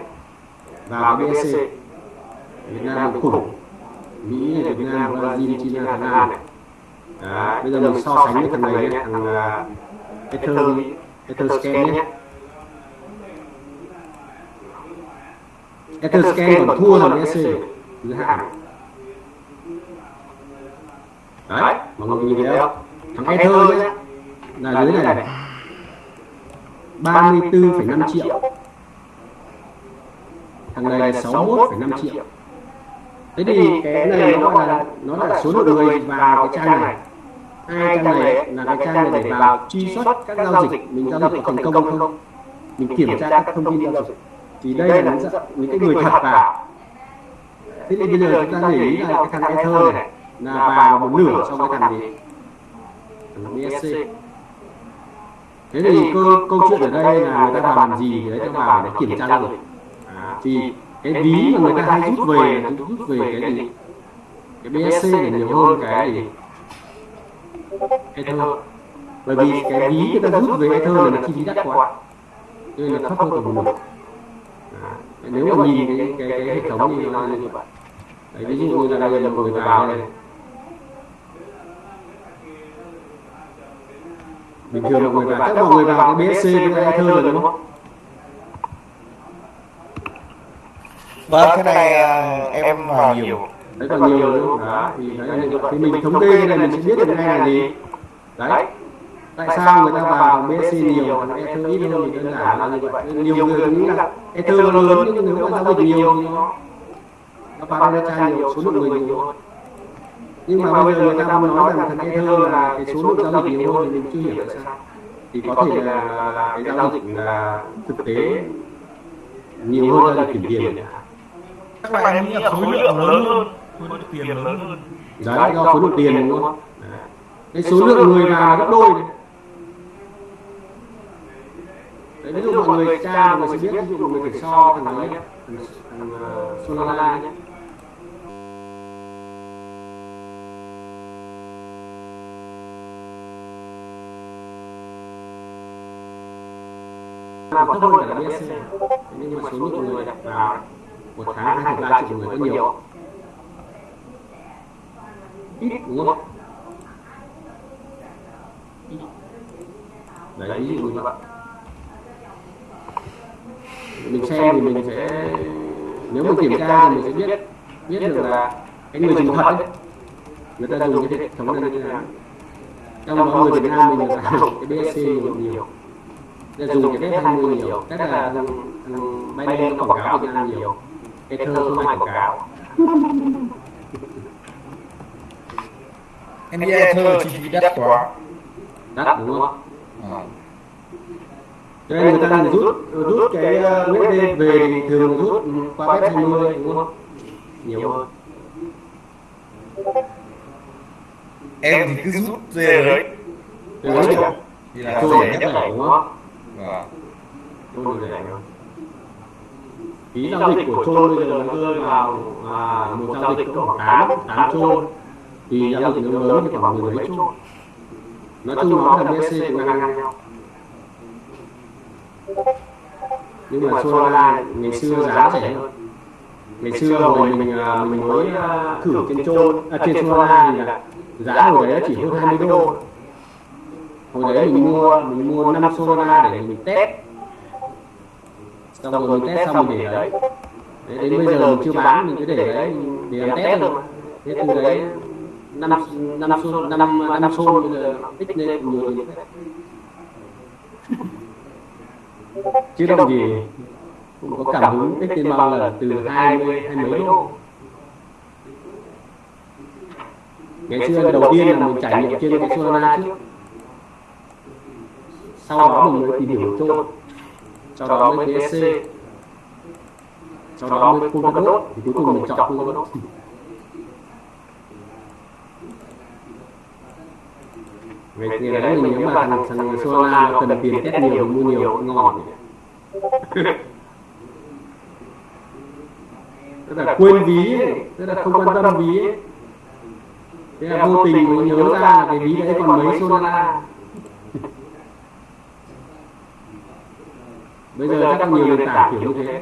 [SPEAKER 2] cái BSC Việt Nam khủng Mỹ Việt Nam Brazil China Thái Lan này. Đấy, bây giờ mình so sánh với thằng này nhé thằng uh, Ether Etherscan nhé. Etherscan còn thua thằng BSC thứ hai đấy mọi người nhìn thấy không? thằng Ether nhé là dưới này này 34,5 triệu thằng này. là 61,5 triệu thế thì cái này nó gọi là nó là số lượng người vào cái trang này. hai trang này là cái trang này để vào truy xuất các giao dịch. mình giao dịch có thành công không? mình kiểm tra các thông tin giao dịch. thì đây là những, cái người thật vào. thế thì bây giờ chúng ta để ý là cái thằng Ether này là vào một nửa so với thằng gì thằng BSC thế thì câu, câu chuyện ở đây là người ta vào làm gì thì đấy ta vào để kiểm tra à, thì cái ví mà người ta hay rút về là rút về cái gì? cái BSC là nhiều hơn cái gì? Ether bởi vì cái ví người ta rút về Ether là nó chi phí đắt quá. nên là thấp hơn cả một. nếu mà nhìn cái cái, cái hệ thống thì nó là như vậy. Đấy, ví dụ như là đây là một người vào đây. bình thường mọi người vào các mọi người vào cái BSC với Ether rồi đúng không
[SPEAKER 3] vâng cái này à, em vào nhiều.
[SPEAKER 2] Đấy còn nhiều nữa đó thì đấy thì mình thống kê cái này mình sẽ biết được ngay là gì. Đấy. Tại sao người ta vào BSC nhiều còn Ether ít hơn thì đơn giản là như vậy. nhiều người nghĩ là Ether nó lớn nhưng nếu mà giao dịch nhiều thì nó nó tra nhiều số lượng người nhiều. hơn. Nhưng mà bây giờ người ta muốn nói rằng thằng Ether là cái số lượng giao dịch nhiều hơn thì mình chưa hiểu tại sao. Thì có thể là, là, là cái giao dịch là thực tế. nhiều hơn. giao dịch kiểm tiền
[SPEAKER 11] các bạn nghĩ là khối lượng lớn hơn khối lượng tiền lớn hơn.
[SPEAKER 2] Đấy do khối lượng tiền đúng không? Cái số lượng người vào gấp đôi này. đấy ví dụ mọi người tra mọi người sẽ biết ví dụ mọi người phải so thằng ấy nhé thằng, thằng uh, Solana nhé. Là còn thấp hơn cả BSC nhưng mà số lượng người đặt vào một tháng hai ba triệu người có nhiều. Không? ít đúng không? Đấy ví dụ như vậy. Mình xem thì mình sẽ nếu mình kiểm tra thì mình sẽ biết biết được là cái người dùng thật đấy người ta dùng cái hệ thống này như thế nào? trong đó người Việt Nam mình là cái BSC nhiều. nhiều. Là dùng cái bet 20 nhiều. tức là bay nó quảng cáo Việt Nam nhiều Ether không ai quảng cáo.
[SPEAKER 3] Em nghĩ Ether chi phí đắt quá.
[SPEAKER 2] Đắt đúng không? Cho nên người ta rút rút cái USD về thì thường rút qua bet 20 đúng không? nhiều hơn
[SPEAKER 3] em thì cứ rút về đấy thì là rẻ
[SPEAKER 2] nhất này đúng không?
[SPEAKER 3] Vâng.
[SPEAKER 2] rẻ hơn phí giao dịch của trôn bây giờ nó rơi vào à, một giao dịch khoảng tám tám trôn. Thì giao dịch nó lớn thì khoảng mười mấy trôn. Nói chung nó là BSC cũng ngang ngang nhau. nhưng mà Solana ngày xưa giá rẻ hơn. ngày xưa hồi mình à, mình mới à, thử trên trôn à, trên Solana thì là giá hồi đấy chỉ hơn 20 đô. hồi đấy mình mua mình mua 5 Solana để mình test xong rồi mình test xong mình để đấy. Đấy, đến bây giờ mình chưa bán mình cứ để đấy để làm test thôi. thế từ đấy năm năm xô năm năm xô bây giờ tích lên nhiều tiền chứ đâu gì cũng có cảm hứng tích lên bao lần từ hai mươi hai mấy đô ngày xưa đầu tiên là mình trải nghiệm trên cái Solana trước sau đó mình mới tìm hiểu trôn sau đó mới TSC sau đó mới Polkadot thì cuối cùng mình chọn Polkadot Ngày ngày đấy mình nếu mà thằng thằng Solana cần tiền test nhiều mua nhiều ngon. tức là quên ví tức là không quan tâm ví thế là vô tình mới nhớ ra là cái ví đấy còn mấy Solana bây giờ có nhiều nền tảng kiểu như thế.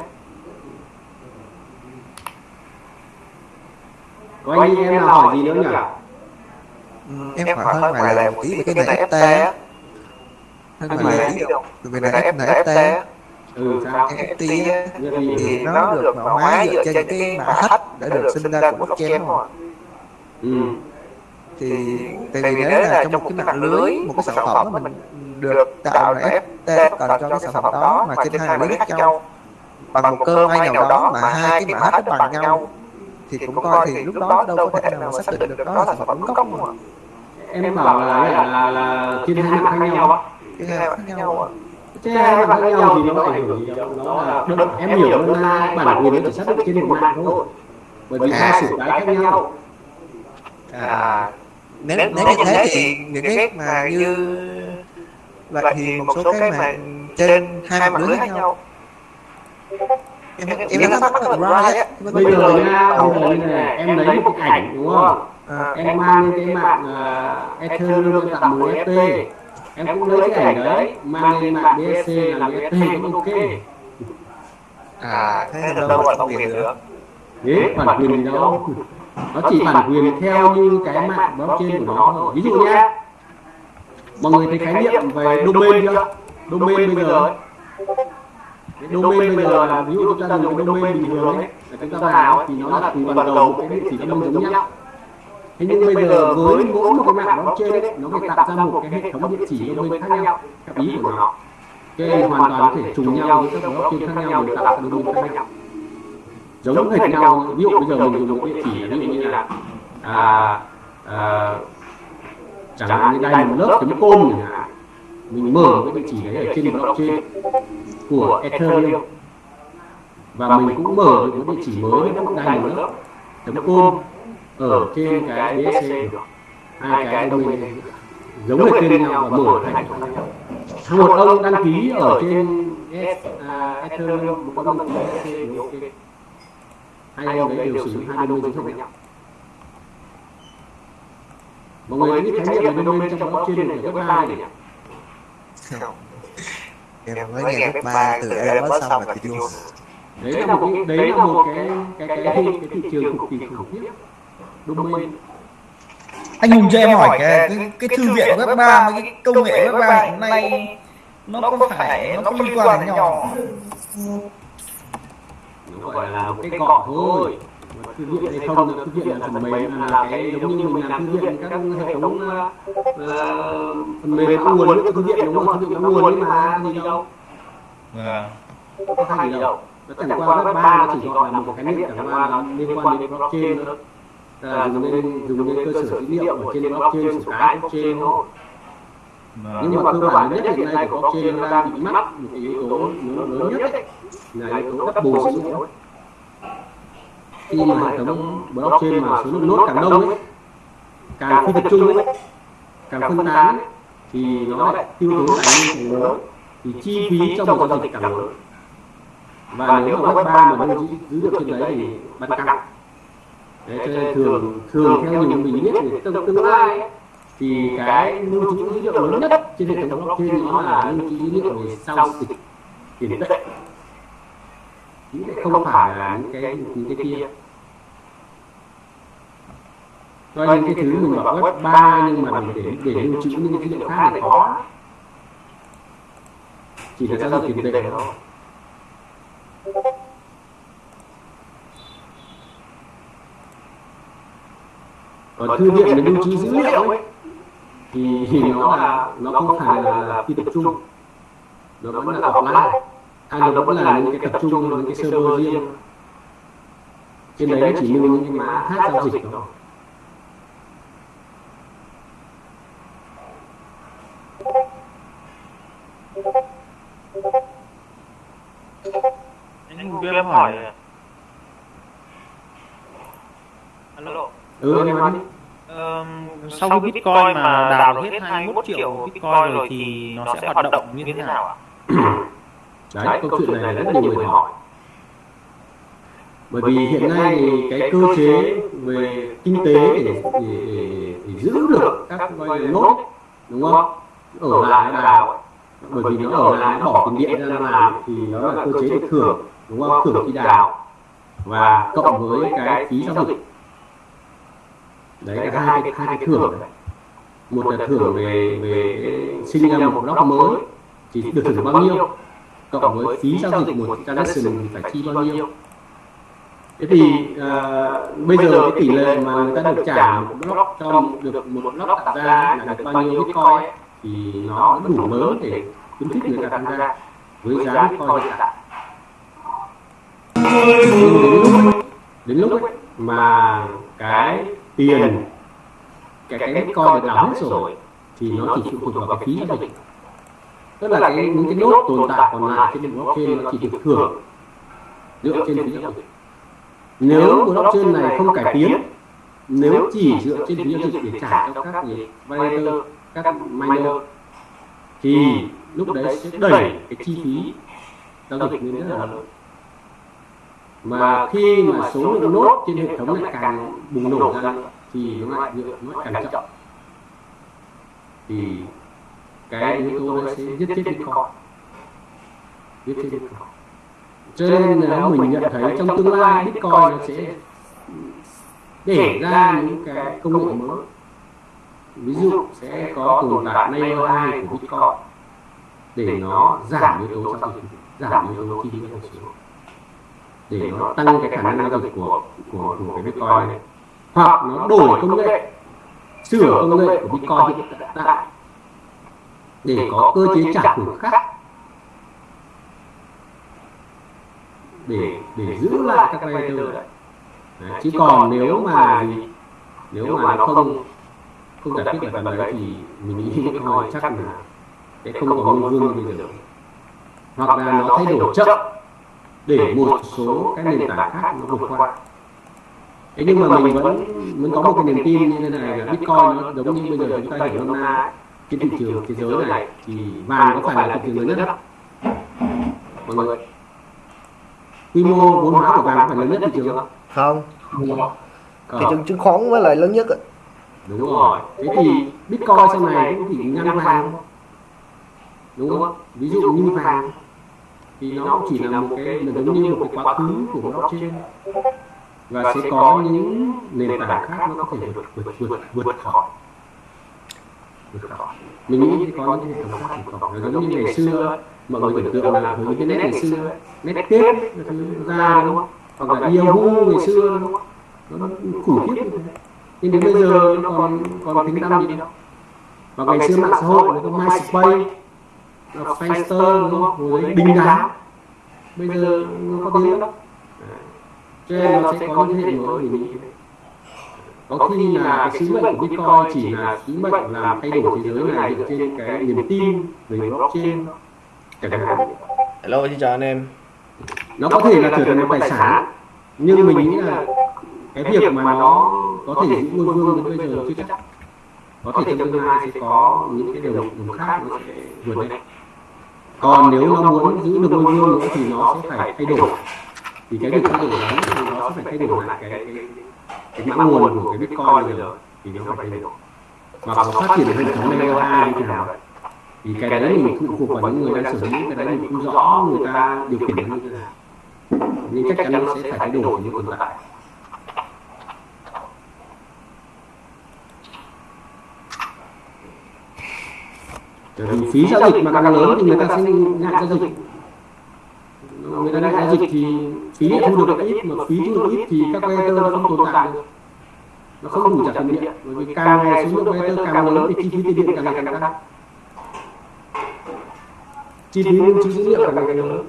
[SPEAKER 2] Có anh em nào hỏi gì nữa nhỉ?
[SPEAKER 3] Ừ, em hỏi hơn ngoài là một tí về cái NFT á. Hơn ngoài là tí về này NFT á.
[SPEAKER 2] Ừ sao?
[SPEAKER 3] NFT á. Thì nó được mã hóa dựa trên cái mã hash đã được sinh ra của blockchain không ạ?
[SPEAKER 2] ừ.
[SPEAKER 3] Thì tại vì nếu là trong một cái mạng lưới một cái sản phẩm mà mình được tạo ra NFT cần cho cái sản phẩm đó mà trên hai mạng lưới khác nhau. bằng một cơ may nào đó mà hai cái mã nó bằng nhau thì cũng coi thì lúc đó đâu có thể nào mà xác định được đó là sản phẩm đúng gốc không ạ?
[SPEAKER 2] em bảo là là là, là trên hai mạng khác nhau á.
[SPEAKER 3] Cái hai khác nhau ạ.
[SPEAKER 2] trên hai mạng khác nhau thì nó ảnh hưởng gì đâu. nó là được em hiểu là bản quyền nó chỉ xác định trên một mạng thôi bởi vì hai sử cái khác nhau
[SPEAKER 3] À, nếu nếu như thế thì những cái mà như vậy thì một số cái mà trên hai mạng lưới khác nhau. em em em thắc mắc là right á
[SPEAKER 2] bây giờ nha bây giờ như này. em lấy một cái ảnh đúng không?
[SPEAKER 3] À.
[SPEAKER 2] em mang lên cái mạng uh, Ethereum tặng 10 FT em cũng lấy cái ảnh đấy mang lên mạng BSC làm FT cũng ok.
[SPEAKER 3] à thế là đâu là quyền nữa
[SPEAKER 2] thế bản quyền đâu? nó chỉ bản quyền theo như cái mạng blockchain của nó thôi. ví dụ nhé mọi người thấy khái niệm về domain chưa? Domain bây giờ. cái domain bây giờ là ví dụ chúng ta dùng cái domain bình thường ấy là chúng ta vào thì nó là cùng toàn cầu một cái địa chỉ domain giống nhau. Thế nhưng bây giờ với mỗi một cái mạng blockchain ấy nó phải tạo ra một cái hệ thống địa chỉ domain khác nhau theo ý của nó. nên hoàn toàn có thể trùng nhau với các blockchain khác nhau để tạo ra domain khác nhau. giống hệt nhau ví dụ bây giờ mình dùng một địa chỉ ví dụ như là à, à, chẳng hạn như đây một lớp chấm com chẳng hạn. Mình mở cái địa chỉ đấy ở trên blockchain của Ethereum. Và mình cũng mở được một địa chỉ mới cũng đây một lớp chấm com ở trên cái BSC được hai cái domain giống hệt tên nhau và mở thành một ông đăng ký ở trên Ethereum một ông đăng ký ok hai ông đấy đều sử dụng hai domain giống nhau mọi người nghĩ khái niệm về domain trong blockchain của web ba này nhỉ?
[SPEAKER 3] không. Em mới nghe web ba từ Elon Musk xong là thì luôn
[SPEAKER 2] đấy là một cái đấy là một cái cái cái cái, cái thị trường cực kỳ khủng khiếp. domain.
[SPEAKER 11] Anh hùng cho em hỏi cái cái, cái thư viện web 3 với cái công nghệ web 3 hiện nay nó có phải nó có liên quan đến nhau
[SPEAKER 2] nó gọi là một cái cọ thôi Thư viện hay không là thư viện là phần mềm là, là cái giống như mình làm thư viện các hệ thống uh, phần mềm có nguồn của thư viện đúng không? Thư viện có nguồn ấy mà gì đâu? Có khác gì đâu? Nó chẳng qua web ba nó chỉ gọi là một khái niệm chẳng qua là liên quan đến blockchain nữa là dùng lên dùng lên cơ sở dữ liệu ở trên blockchain sổ cái blockchain thôi. nhưng mà cơ bản nhất hiện nay của blockchain nó đang bị mắc một cái yếu tố lớn nhất ấy, là yếu tố double dữ liệu khi mà hệ thống blockchain mà số lượng nốt càng đông ấy càng phi tập trung ấy càng phân tán thì nó lại tiêu tốn tài nguyên càng lớn thì chi phí cho một giao dịch càng lớn. và nếu mà web ba mà trữ dữ liệu trên đấy thì bắt căng đấy cho nên thường thường theo nhiều mình biết thì trong tương lai ấy, thì cái lưu trữ dữ liệu lớn nhất trên hệ thống blockchain nó là lưu trữ dữ liệu về giao dịch tiền tệ không phải là những cái những cái kia. Cho những cái thứ mình bảo web 3 nhưng mà để để lưu trữ những cái dữ liệu khác thì khó. Chỉ là giao dịch tiền tệ thôi. Còn thư viện để lưu trữ dữ liệu ấy thì, thì nó là nó không phải là, là phi tập trung. nó vẫn là offline hay nó vẫn là những cái tập trung những cái server riêng. trên đấy nó chỉ lưu những cái mã hát giao dịch thôi.
[SPEAKER 8] Anh em hỏi alo.
[SPEAKER 2] Ừ em nói đi.
[SPEAKER 11] Ờ, sau khi Bitcoin mà được hết 21 triệu Bitcoin rồi thì nó sẽ hoạt động như thế nào ạ?
[SPEAKER 2] đấy câu chuyện này là rất nhiều người hỏi. bởi vì hiện nay thì cái cơ chế về kinh tế để để, để, để giữ được các gọi là nốt đúng không? ở lại nó đào. bởi vì nó ở lại nó bỏ tiền điện ra làm thì nó là cơ chế được thưởng đúng không? thưởng khi đào. và cộng với cái phí giao dịch. đấy là hai cái hai cái thưởng một là thưởng về về sinh ra một block mới. thì được thưởng bao nhiêu cộng với phí giao dịch một transaction thì phải chi bao nhiêu? thế thì uh, bây giờ cái tỷ lệ mà người ta được trả một block cho được một block tạo ra là được bao nhiêu bitcoin ấy, thì nó đủ lớn để khuyến khích người ta tham gia với giá bitcoin hiện tại. nhưng đến lúc đến lúc ấy, mà cái tiền cái cái bitcoin được đào hết rồi thì nó chỉ phụ thuộc vào cái phí giao dịch tức là cái những cái nốt tồn tại còn lại trên blockchain nó chỉ được thưởng. Dựa trên phí giao dịch nếu blockchain này không cải tiến nếu chỉ dựa trên phí giao dịch để trả cho các gì validator các miner thì lúc đấy sẽ đẩy cái chi phí giao dịch lên rất là lớn. mà khi mà số lượng nốt trên hệ thống lại càng bùng nổ ra thì nó lại nó lại càng chậm. Thì cái yếu tố đấy sẽ giết chết bitcoin giết chết bitcoin cho nên nếu mình nhận thấy trong tương lai bitcoin nó sẽ để ra những cái công nghệ mới. ví dụ sẽ có tồn tại layer 2 của bitcoin để nó giảm yếu tố giao dịch. giảm yếu tố chi phí giao dịch. để nó tăng cái khả năng giao dịch của của của cái bitcoin này. hoặc nó đổi công nghệ. sửa công nghệ của bitcoin. hiện tại để có cơ chế trả thưởng khác. để để giữ lại các validator đấy. đấy chứ còn nếu mà gì nếu mà nó không không giải quyết được phần đấy thì mình nghĩ bitcoin chắc là sẽ không có ngôn vương bây giờ. hoặc là nó thay đổi chậm để một số cái nền tảng khác nó vượt qua. thế nhưng mà mình vẫn vẫn có một cái niềm tin như thế này là bitcoin nó giống như bây giờ chúng ta hiểu nôm na trên thị trường thế giới này thì vàng có phải là thị trường lớn nhất không mọi người quy mô vốn hóa của vàng có phải lớn nhất thị trường không
[SPEAKER 3] không thị trường chứng khoán mới là lớn nhất ạ.
[SPEAKER 2] đúng rồi thế thì bitcoin sau này cũng chỉ ngăn vàng đúng không ví dụ như vàng thì nó cũng chỉ là một cái giống như một cái quá khứ của blockchain và sẽ có những nền tảng khác nó có thể vượt vượt vượt vượt khỏi mình nghĩ sẽ có những hệ thống khác khỏi Nó giống như ngày xưa mọi người tưởng tượng là với internet ngày xưa cái thứ ra đúng không? Hoặc là yahoo ngày xưa đúng không? nó khủng khiếp như thế. Nhưng đến bây giờ nó còn còn tính tăm gì đâu và ngày xưa mạng xã hội nó có myspace nó Friendster đúng không? rồi đấy đình đám bây giờ nó có tiếng đâu cho nên nó sẽ có những hệ mới mình nghĩ có khi là cái sứ mệnh của Bitcoin chỉ là sứ mệnh làm thay đổi thế giới này dựa trên cái niềm tin về blockchain. chẳng hạn
[SPEAKER 3] Hello, xin chào anh em.
[SPEAKER 2] nó có thể là trở thành một tài sản nhưng mình nghĩ là cái việc mà nó có thể giữ ngôi vương đến bây giờ chưa chắc. Có thể trong tương lai sẽ có những cái điều đồng khác nó sẽ vượt lên. còn nếu nó muốn giữ được ngôi vương nữa thì nó sẽ phải thay đổi thì cái việc thay đổi. đấy thì nó sẽ phải thay đổi. lại cái cái, cái mã nguồn của cái bitcoin bây giờ thì nó phải thay đổi. Và có phát triển hệ thống layer hai như thế nào thì cái đấy mình phụ thuộc vào những người đang sở hữu, cái đấy mình cũng rõ người ta điều khiển nó như thế nào. Nhưng chắc chắn nó sẽ phải thay đổi những tồn tại. Bởi vì phí giao dịch mà càng lớn thì người ta sẽ ngại giao dịch người ta ngại giao dịch thì phí thu được ít mà phí thu được ít thì các nó không tồn tại được. Nó không đủ trả tiền điện bởi vì càng ngày số lượng operator càng lớn thì chi phí tiền điện càng ngày càng tăng chi phí lưu trữ dữ liệu càng ngày càng lớn.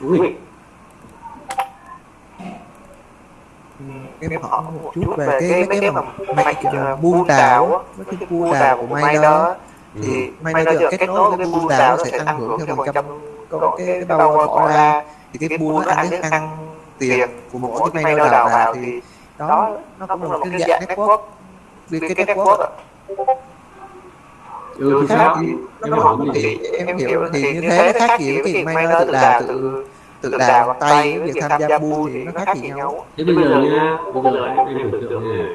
[SPEAKER 2] Đúng không
[SPEAKER 3] em hỏi một chút về cái mấy cái mà mạch uh, buôn đảo á, mấy cái buôn đảo của may đó thì may đó giờ kết nối với buôn đảo nó sẽ tăng hưởng theo phần trăm có cái, cái đâu bỏ ra thì cái nó ăn cái ăn tiền của một cái may đảo nào thì đó nó cũng là một cái dạng network. liên kết network ạ.
[SPEAKER 2] ừ thì sao?
[SPEAKER 3] nó không
[SPEAKER 2] cái
[SPEAKER 3] thì
[SPEAKER 2] gì?
[SPEAKER 3] em hiểu thì như thế nó khác gì với việc may nó tự đào tự tự đào bằng tay với việc tham gia buôn thì nó khác gì nhau?
[SPEAKER 2] thế bây giờ nhá bây giờ em em tưởng tượng này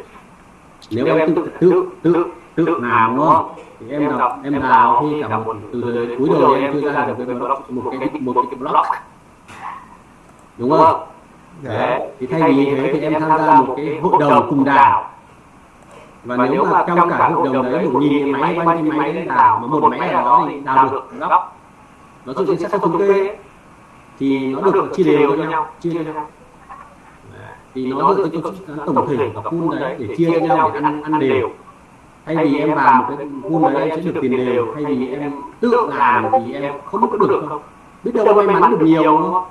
[SPEAKER 2] nếu em tự tự tự tự làm đúng không thì em đọc em đào khi cả một từ đời cuối đời em chưa ra được cái block một cái một cái block. đúng không? Đấy. thì thay vì thế thì em tham gia một cái hội đồng cùng đảo. và nếu mà trong cả hội đồng đấy một nghìn cái máy bao nhiêu máy đấy đảo mà một máy ở đó thì đào được block. nó dựa trên xác suất thống kê. thì nó được chia đều cho nhau chia cho nhau. thì nó dựa trên tổng thể của pool đấy để chia cho nhau để ăn ăn đều thay vì em vào một cái pool đấy em sẽ được tiền đều. thay vì em tự làm thì em không biết có được không? biết đâu may mắn được nhiều đúng không?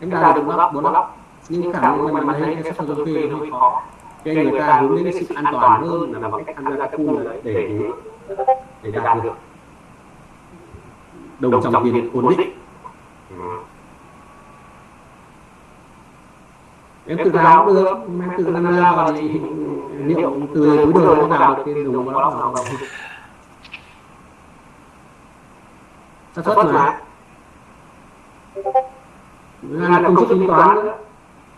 [SPEAKER 2] em đạt được block bốn block nhưng khả năng may mắn đấy cái kê nó hơi khó. nên người ta hướng đến cái sự an toàn hơn là bằng cách tham gia các pool đấy để để đạt được đồng dòng tiền ổn định em tự đào cũng được. em tự tham gia vào thì liệu từ cuối đời nó đào được đồng block nào không xác suất mà. Là công suất tính toán nữa.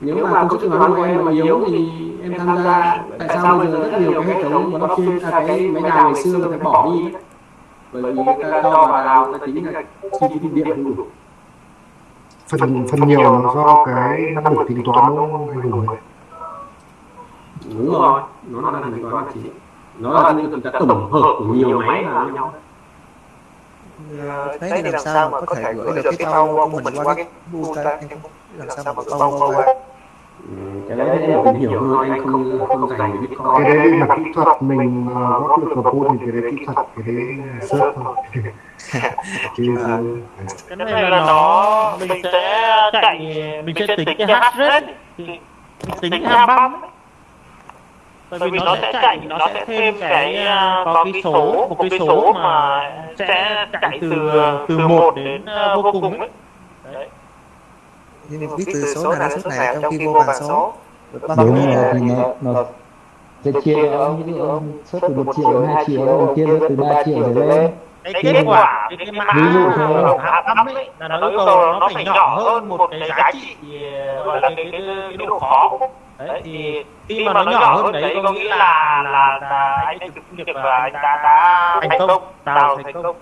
[SPEAKER 2] Nếu mà công tính toán của em mà yếu thì em tham gia tại sao bây giờ rất nhiều cái hệ thống blockchain à, cái máy đào ngày xưa người ta bỏ đi? Bởi vì người ta cho vào đào người ta tính là chi phí điện không đủ
[SPEAKER 4] phần phần nhiều là do cái năng lực tính toán nó hùng ấy
[SPEAKER 2] đúng rồi. Nó là tính toán là chính. Nó là ta tổng hợp của nhiều máy vào với nhau.
[SPEAKER 3] Ờ, thế thì làm sao mà có thể gửi được cái bao của mình qua cái làm sao mà bao qua?
[SPEAKER 2] Ừ, cái đấy thì hiểu hơn anh không không dành về bitcoin
[SPEAKER 4] cái đấy là kỹ thuật mình uh, góp được ở pool thì cái đấy kỹ thuật cái đấy search thôi
[SPEAKER 12] cái này là nó mình sẽ chạy mình sẽ tính cái hash rate tính ham băm ấy. bởi vì nó sẽ chạy nó sẽ thêm cái à, có cái số một cái số mà sẽ chạy từ từ một đến à, vô cùng ấy. đấy.
[SPEAKER 3] Nhưng mình biết từ số này đến số này trong khi vô bằng số. bao
[SPEAKER 9] đúng rồi thì nó nó sẽ chia ông ví dụ ông xuất từ một triệu đến hai triệu ông chia từ ba triệu trở lên
[SPEAKER 12] cái kết quả cái, cái mã
[SPEAKER 9] thôi.
[SPEAKER 12] hạ băm ấy là nó yêu cầu nó phải nhỏ hơn một cái giá trị ờ, gọi là cái cái, cái độ khó đấy thì khi mà nó nhỏ hơn đấy có nghĩa là là là anh ấy thực việc và anh đã đã thành công đào thành công.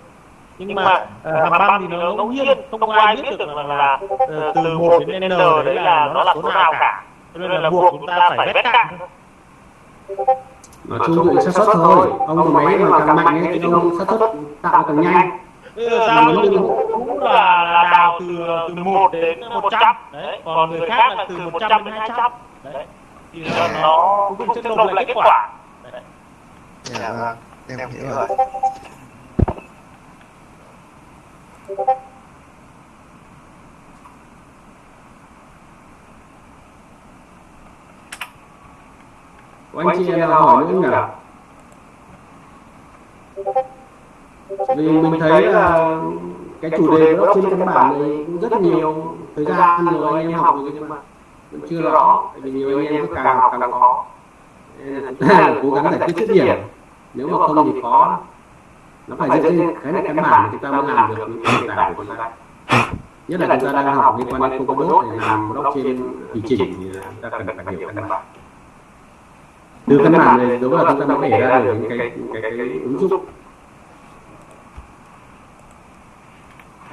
[SPEAKER 12] nhưng mà ờ, hàm băm thì nó ngẫu nhiên không ai biết được là, là ờ, từ một đến n đấy là nó là số nào cả. cho nên là buộc chúng ta phải vét cạn
[SPEAKER 2] nói chung dựa xác suất thôi. ông có máy mà càng mạnh ấy, thì ông xác suất tạo càng nhanh.
[SPEAKER 12] nó cũng là, là đào từ từ 1 đến 100 đấy, còn người khác là từ 100 đến 200 đấy. Thì là nó cũng sẽ nộp lại kết quả. Đấy.
[SPEAKER 3] dạ vâng em hiểu rồi
[SPEAKER 2] của anh chị em nào hỏi nữa nhỉ vì mình thấy là cái chủ đề đó trên căn bản này cũng rất nhiều thời gian rồi anh em học rồi nhưng mà vẫn chưa rõ. tại vì nhiều anh em cứ càng học càng khó. là cố gắng giải quyết dứt điểm. nếu mà không thì khó nó phải dựa trên cái này căn bản thì chúng ta mới làm được. những cái nền tảng của chúng ta nhất là chúng ta đang học liên quan đến Polkadot để làm blockchain tùy chỉnh. thì ta cần phải hiểu căn bản từ căn bản này đúng là chúng ta mới để ra được những cái cái cái, cái ứng dụng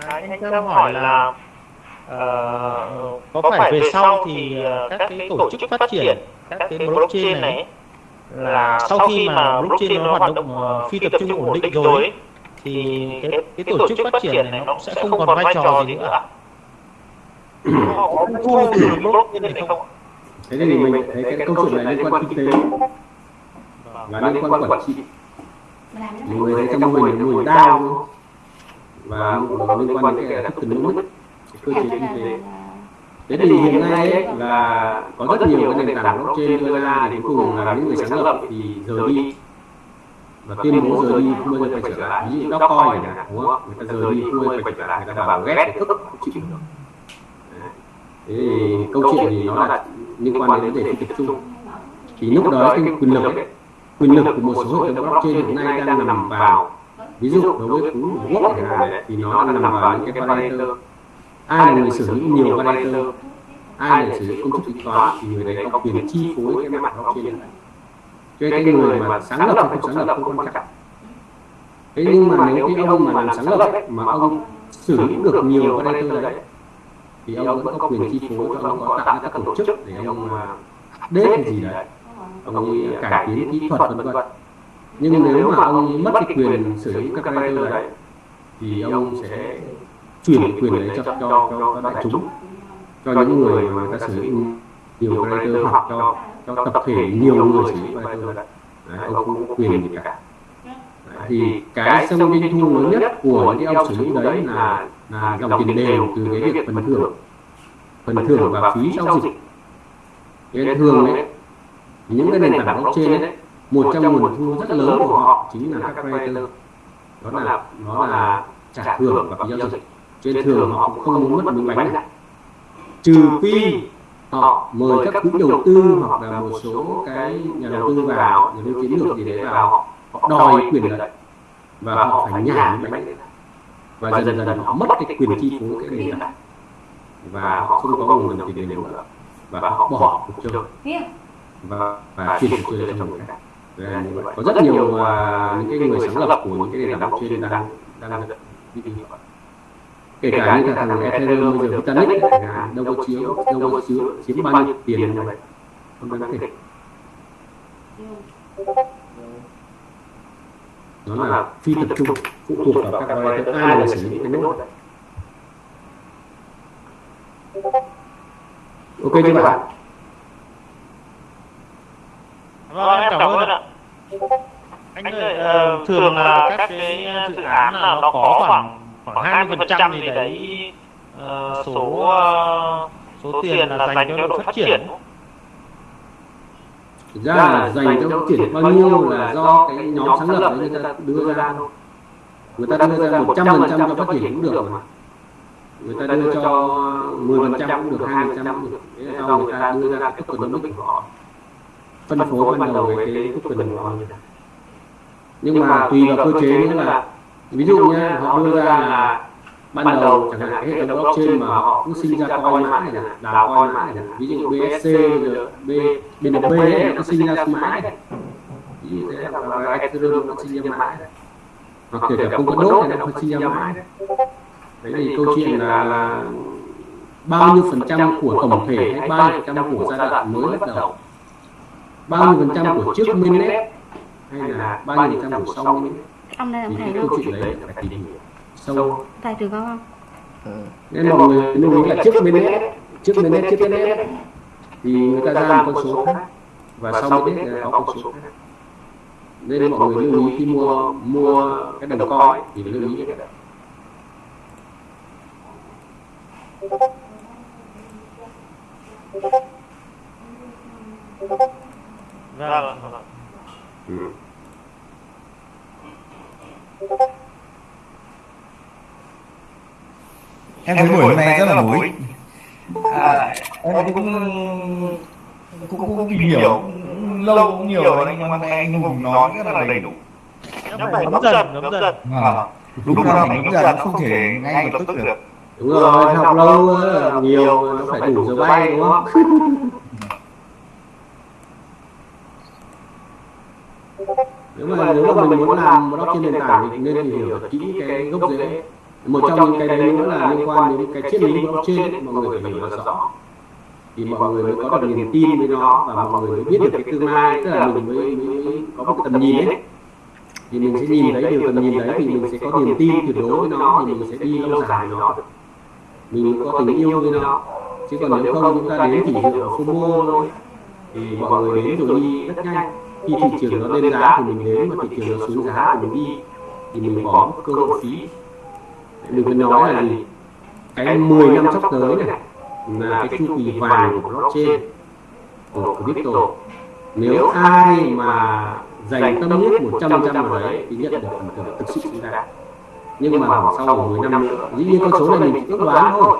[SPEAKER 12] À, anh Trâm hỏi là ờ, có phải về sau thì ờ, các cái tổ chức phát triển các cái blockchain này là sau khi mà blockchain nó hoạt động ờ, phi tập trung ổn định rồi ấy, thì cái cái tổ chức phát triển này nó sẽ không còn vai trò gì nữa họ có từ blockchain này không
[SPEAKER 2] thế thì mình thấy cái câu chuyện này liên quan kinh tế. Và liên quan quản trị. Mọi người thấy trong mô hình mô hình đao và liên quan đến cái tokenomics cái cơ chế kinh tế. thế thì hiện nay ấy, là có rất nhiều cái nền tảng blockchain đưa ra thì cuối cùng là những người sáng lập thì rời đi. và tuyên bố rời đi không bao giờ quay trở lại. ví dụ Dogecoin hạn đúng không? người ta rời đi không bao giờ quay trở lại. người ta bảo ghét tức không chịu được Đấy. thế thì câu chuyện thì nó là liên quan đến vấn đề phi tập trung. Thì lúc đó cái quyền lực ấy, quyền lực của một số hệ thống blockchain hiện nay đang nằm vào. Ví dụ đối với cú quốc thì nó đang nằm vào những cái validator ai là người sở hữu nhiều validator ai là sử dụng công thức tính toán? thì người đấy có quyền chi phối cái mạng blockchain này. cho cái người mà sáng lập hay không sáng lập không quan trọng thế nhưng mà nếu cái ông mà làm sáng lập mà ông sử dụng được nhiều validator đấy thì ông vẫn có quyền chi phối cho ông có tạo các tổ chức để ông mà update hay gì đấy. ông ấy cải tiến kỹ thuật vân vân nhưng nếu mà ông mất cái quyền sử dụng các validator đấy thì ông sẽ chuyển quyền đấy cho cho cho, đại chúng. cho những người mà người ta sử dụng nhiều validator hoặc cho cho tập thể nhiều người sử dụng validator đấy. ông không có quyền gì cả. Đấy, thì cái sông doanh thu lớn nhất của những ông sử dụng đấy là là dòng tiền đều từ cái việc phần thưởng. phần thưởng và phí giao dịch. cái thường đấy những cái nền tảng blockchain đấy một trong nguồn thu rất lớn của họ chính là các validator đó là nó là trả thưởng và phí giao dịch. trên thường họ cũng không muốn mất miếng bánh này trừ phi họ mời các quỹ đầu tư hoặc là một số cái nhà đầu tư vào nhà đầu tư chiến lược gì đấy vào họ, họ đòi quyền lợi và họ phải nhả miếng bánh đấy và dần dần họ mất cái quyền chi phối cái nền tảng. Và họ không có nguồn tiền đều nữa. Và họ bỏ cuộc chơi. Và và chuyển cuộc chơi cho người khác có rất nhiều uh, những cái người sáng lập của những cái nền tảng blockchain đang đang đi như vậy kể cả như là thằng Ethereum bây giờ Vitalik đâu có chiếu đâu có chiếu chiếm bao nhiêu tiền như vậy. Không đáng kể nó là phi tập trung phụ thuộc vào các validator ai là sử dụng cái nốt ok chưa bạn?
[SPEAKER 12] vâng em cảm ơn ạ. Anh ơi ờ, thường là các cái dự án là nó có khoảng khoảng hai mươi phần trăm gì đấy ờ, số ờ, số tiền là dành cho đội phát triển
[SPEAKER 2] thực ra là dành cho phát triển bao nhiêu là do cái nhóm sáng lập đấy người ta đưa ra thôi. người ta đưa ra một trăm phần trăm cho phát triển cũng được mà. người ta đưa cho 10 phần trăm cũng được hai phần trăm cũng được. đấy là do người ta đưa ra cái tokenomics của họ phân phối ban đầu với cái token của họ nhưng mà tùy vào cơ chế nữa là ví dụ nhé họ đưa ra là ban đầu chẳng hạn cái hệ thống blockchain mà họ cứ sinh ra coin mãi này đào coin mãi này ví dụ BSC rồi B BNB ấy nó sinh ra mãi này ví dụ thế là Ethereum nó sinh ra mãi đấy. hoặc kể cả không có đốt này nó sinh ra mãi đấy. đấy. Thì câu chuyện là, là bao nhiêu phần trăm của tổng thể hay bao nhiêu phần trăm của giai đoạn mới bắt đầu? bao nhiêu phần trăm của trước mainnet hay là bao nhiêu phần trăm của sau mainnet
[SPEAKER 13] ông đây là
[SPEAKER 2] thì
[SPEAKER 13] thầy
[SPEAKER 2] cái câu chuyện đấy phải tìm hiểu sâu
[SPEAKER 13] thầy trường có không?
[SPEAKER 2] Nên mọi người lưu ý là trước mainnet trước mainnet trước mainnet thì người ta ra một con số khác và sau mainnet là có con số khác. Nên mọi người lưu ý khi mua mua cái đồng coin thì lưu ý cái đấy
[SPEAKER 12] vâng vâng.
[SPEAKER 2] ừ.
[SPEAKER 11] Em thấy buổi hôm nay rất là bổ ích. à, em cũng cũng cũng tìm hiểu. Lâu cũng nhiều rồi nhưng mà anh hùng nói rất là đầy đủ.
[SPEAKER 12] Nó phải ngấm dần ngấm dần.
[SPEAKER 11] À, đúng là phải ngấm dần không thể ngay lập tức được.
[SPEAKER 2] đúng rồi học lâu nhiều nó phải đủ giờ bay đúng không? nếu mà nếu mà mình muốn làm blockchain nền tảng thì nên tìm hiểu kỹ cái gốc rễ một trong những cái đấy nữa là liên quan đến cái triết lý blockchain mọi người phải hiểu rõ. thì mọi người mới có được niềm tin với nó và mọi người mới biết được cái tương lai tức là mình mới, mới, có một tầm nhìn ấy thì mình sẽ nhìn thấy điều tầm nhìn đấy thì mình sẽ có niềm tin tuyệt đối với nó thì mình sẽ đi lâu dài với nó. Được mình có tình yêu với nó. chứ còn nếu không chúng ta đến chỉ dựa FOMO thôi. thì mọi người đến rồi đi rất nhanh. Khi thị trường nó lên giá thì mình đến mà thị trường nó xuống giá thì mình đi thì mình bỏ cơ hội phí mình phải nói là gì? cái 10 năm sắp tới này là cái chu kỳ vàng của blockchain. của crypto. nếu ai mà dành tâm huyết 100 trăm vào đấy thì nhận được phần thưởng thực sự xứng đáng nhưng mà sau 10 năm nữa dĩ nhiên con số này mình chỉ ước đoán thôi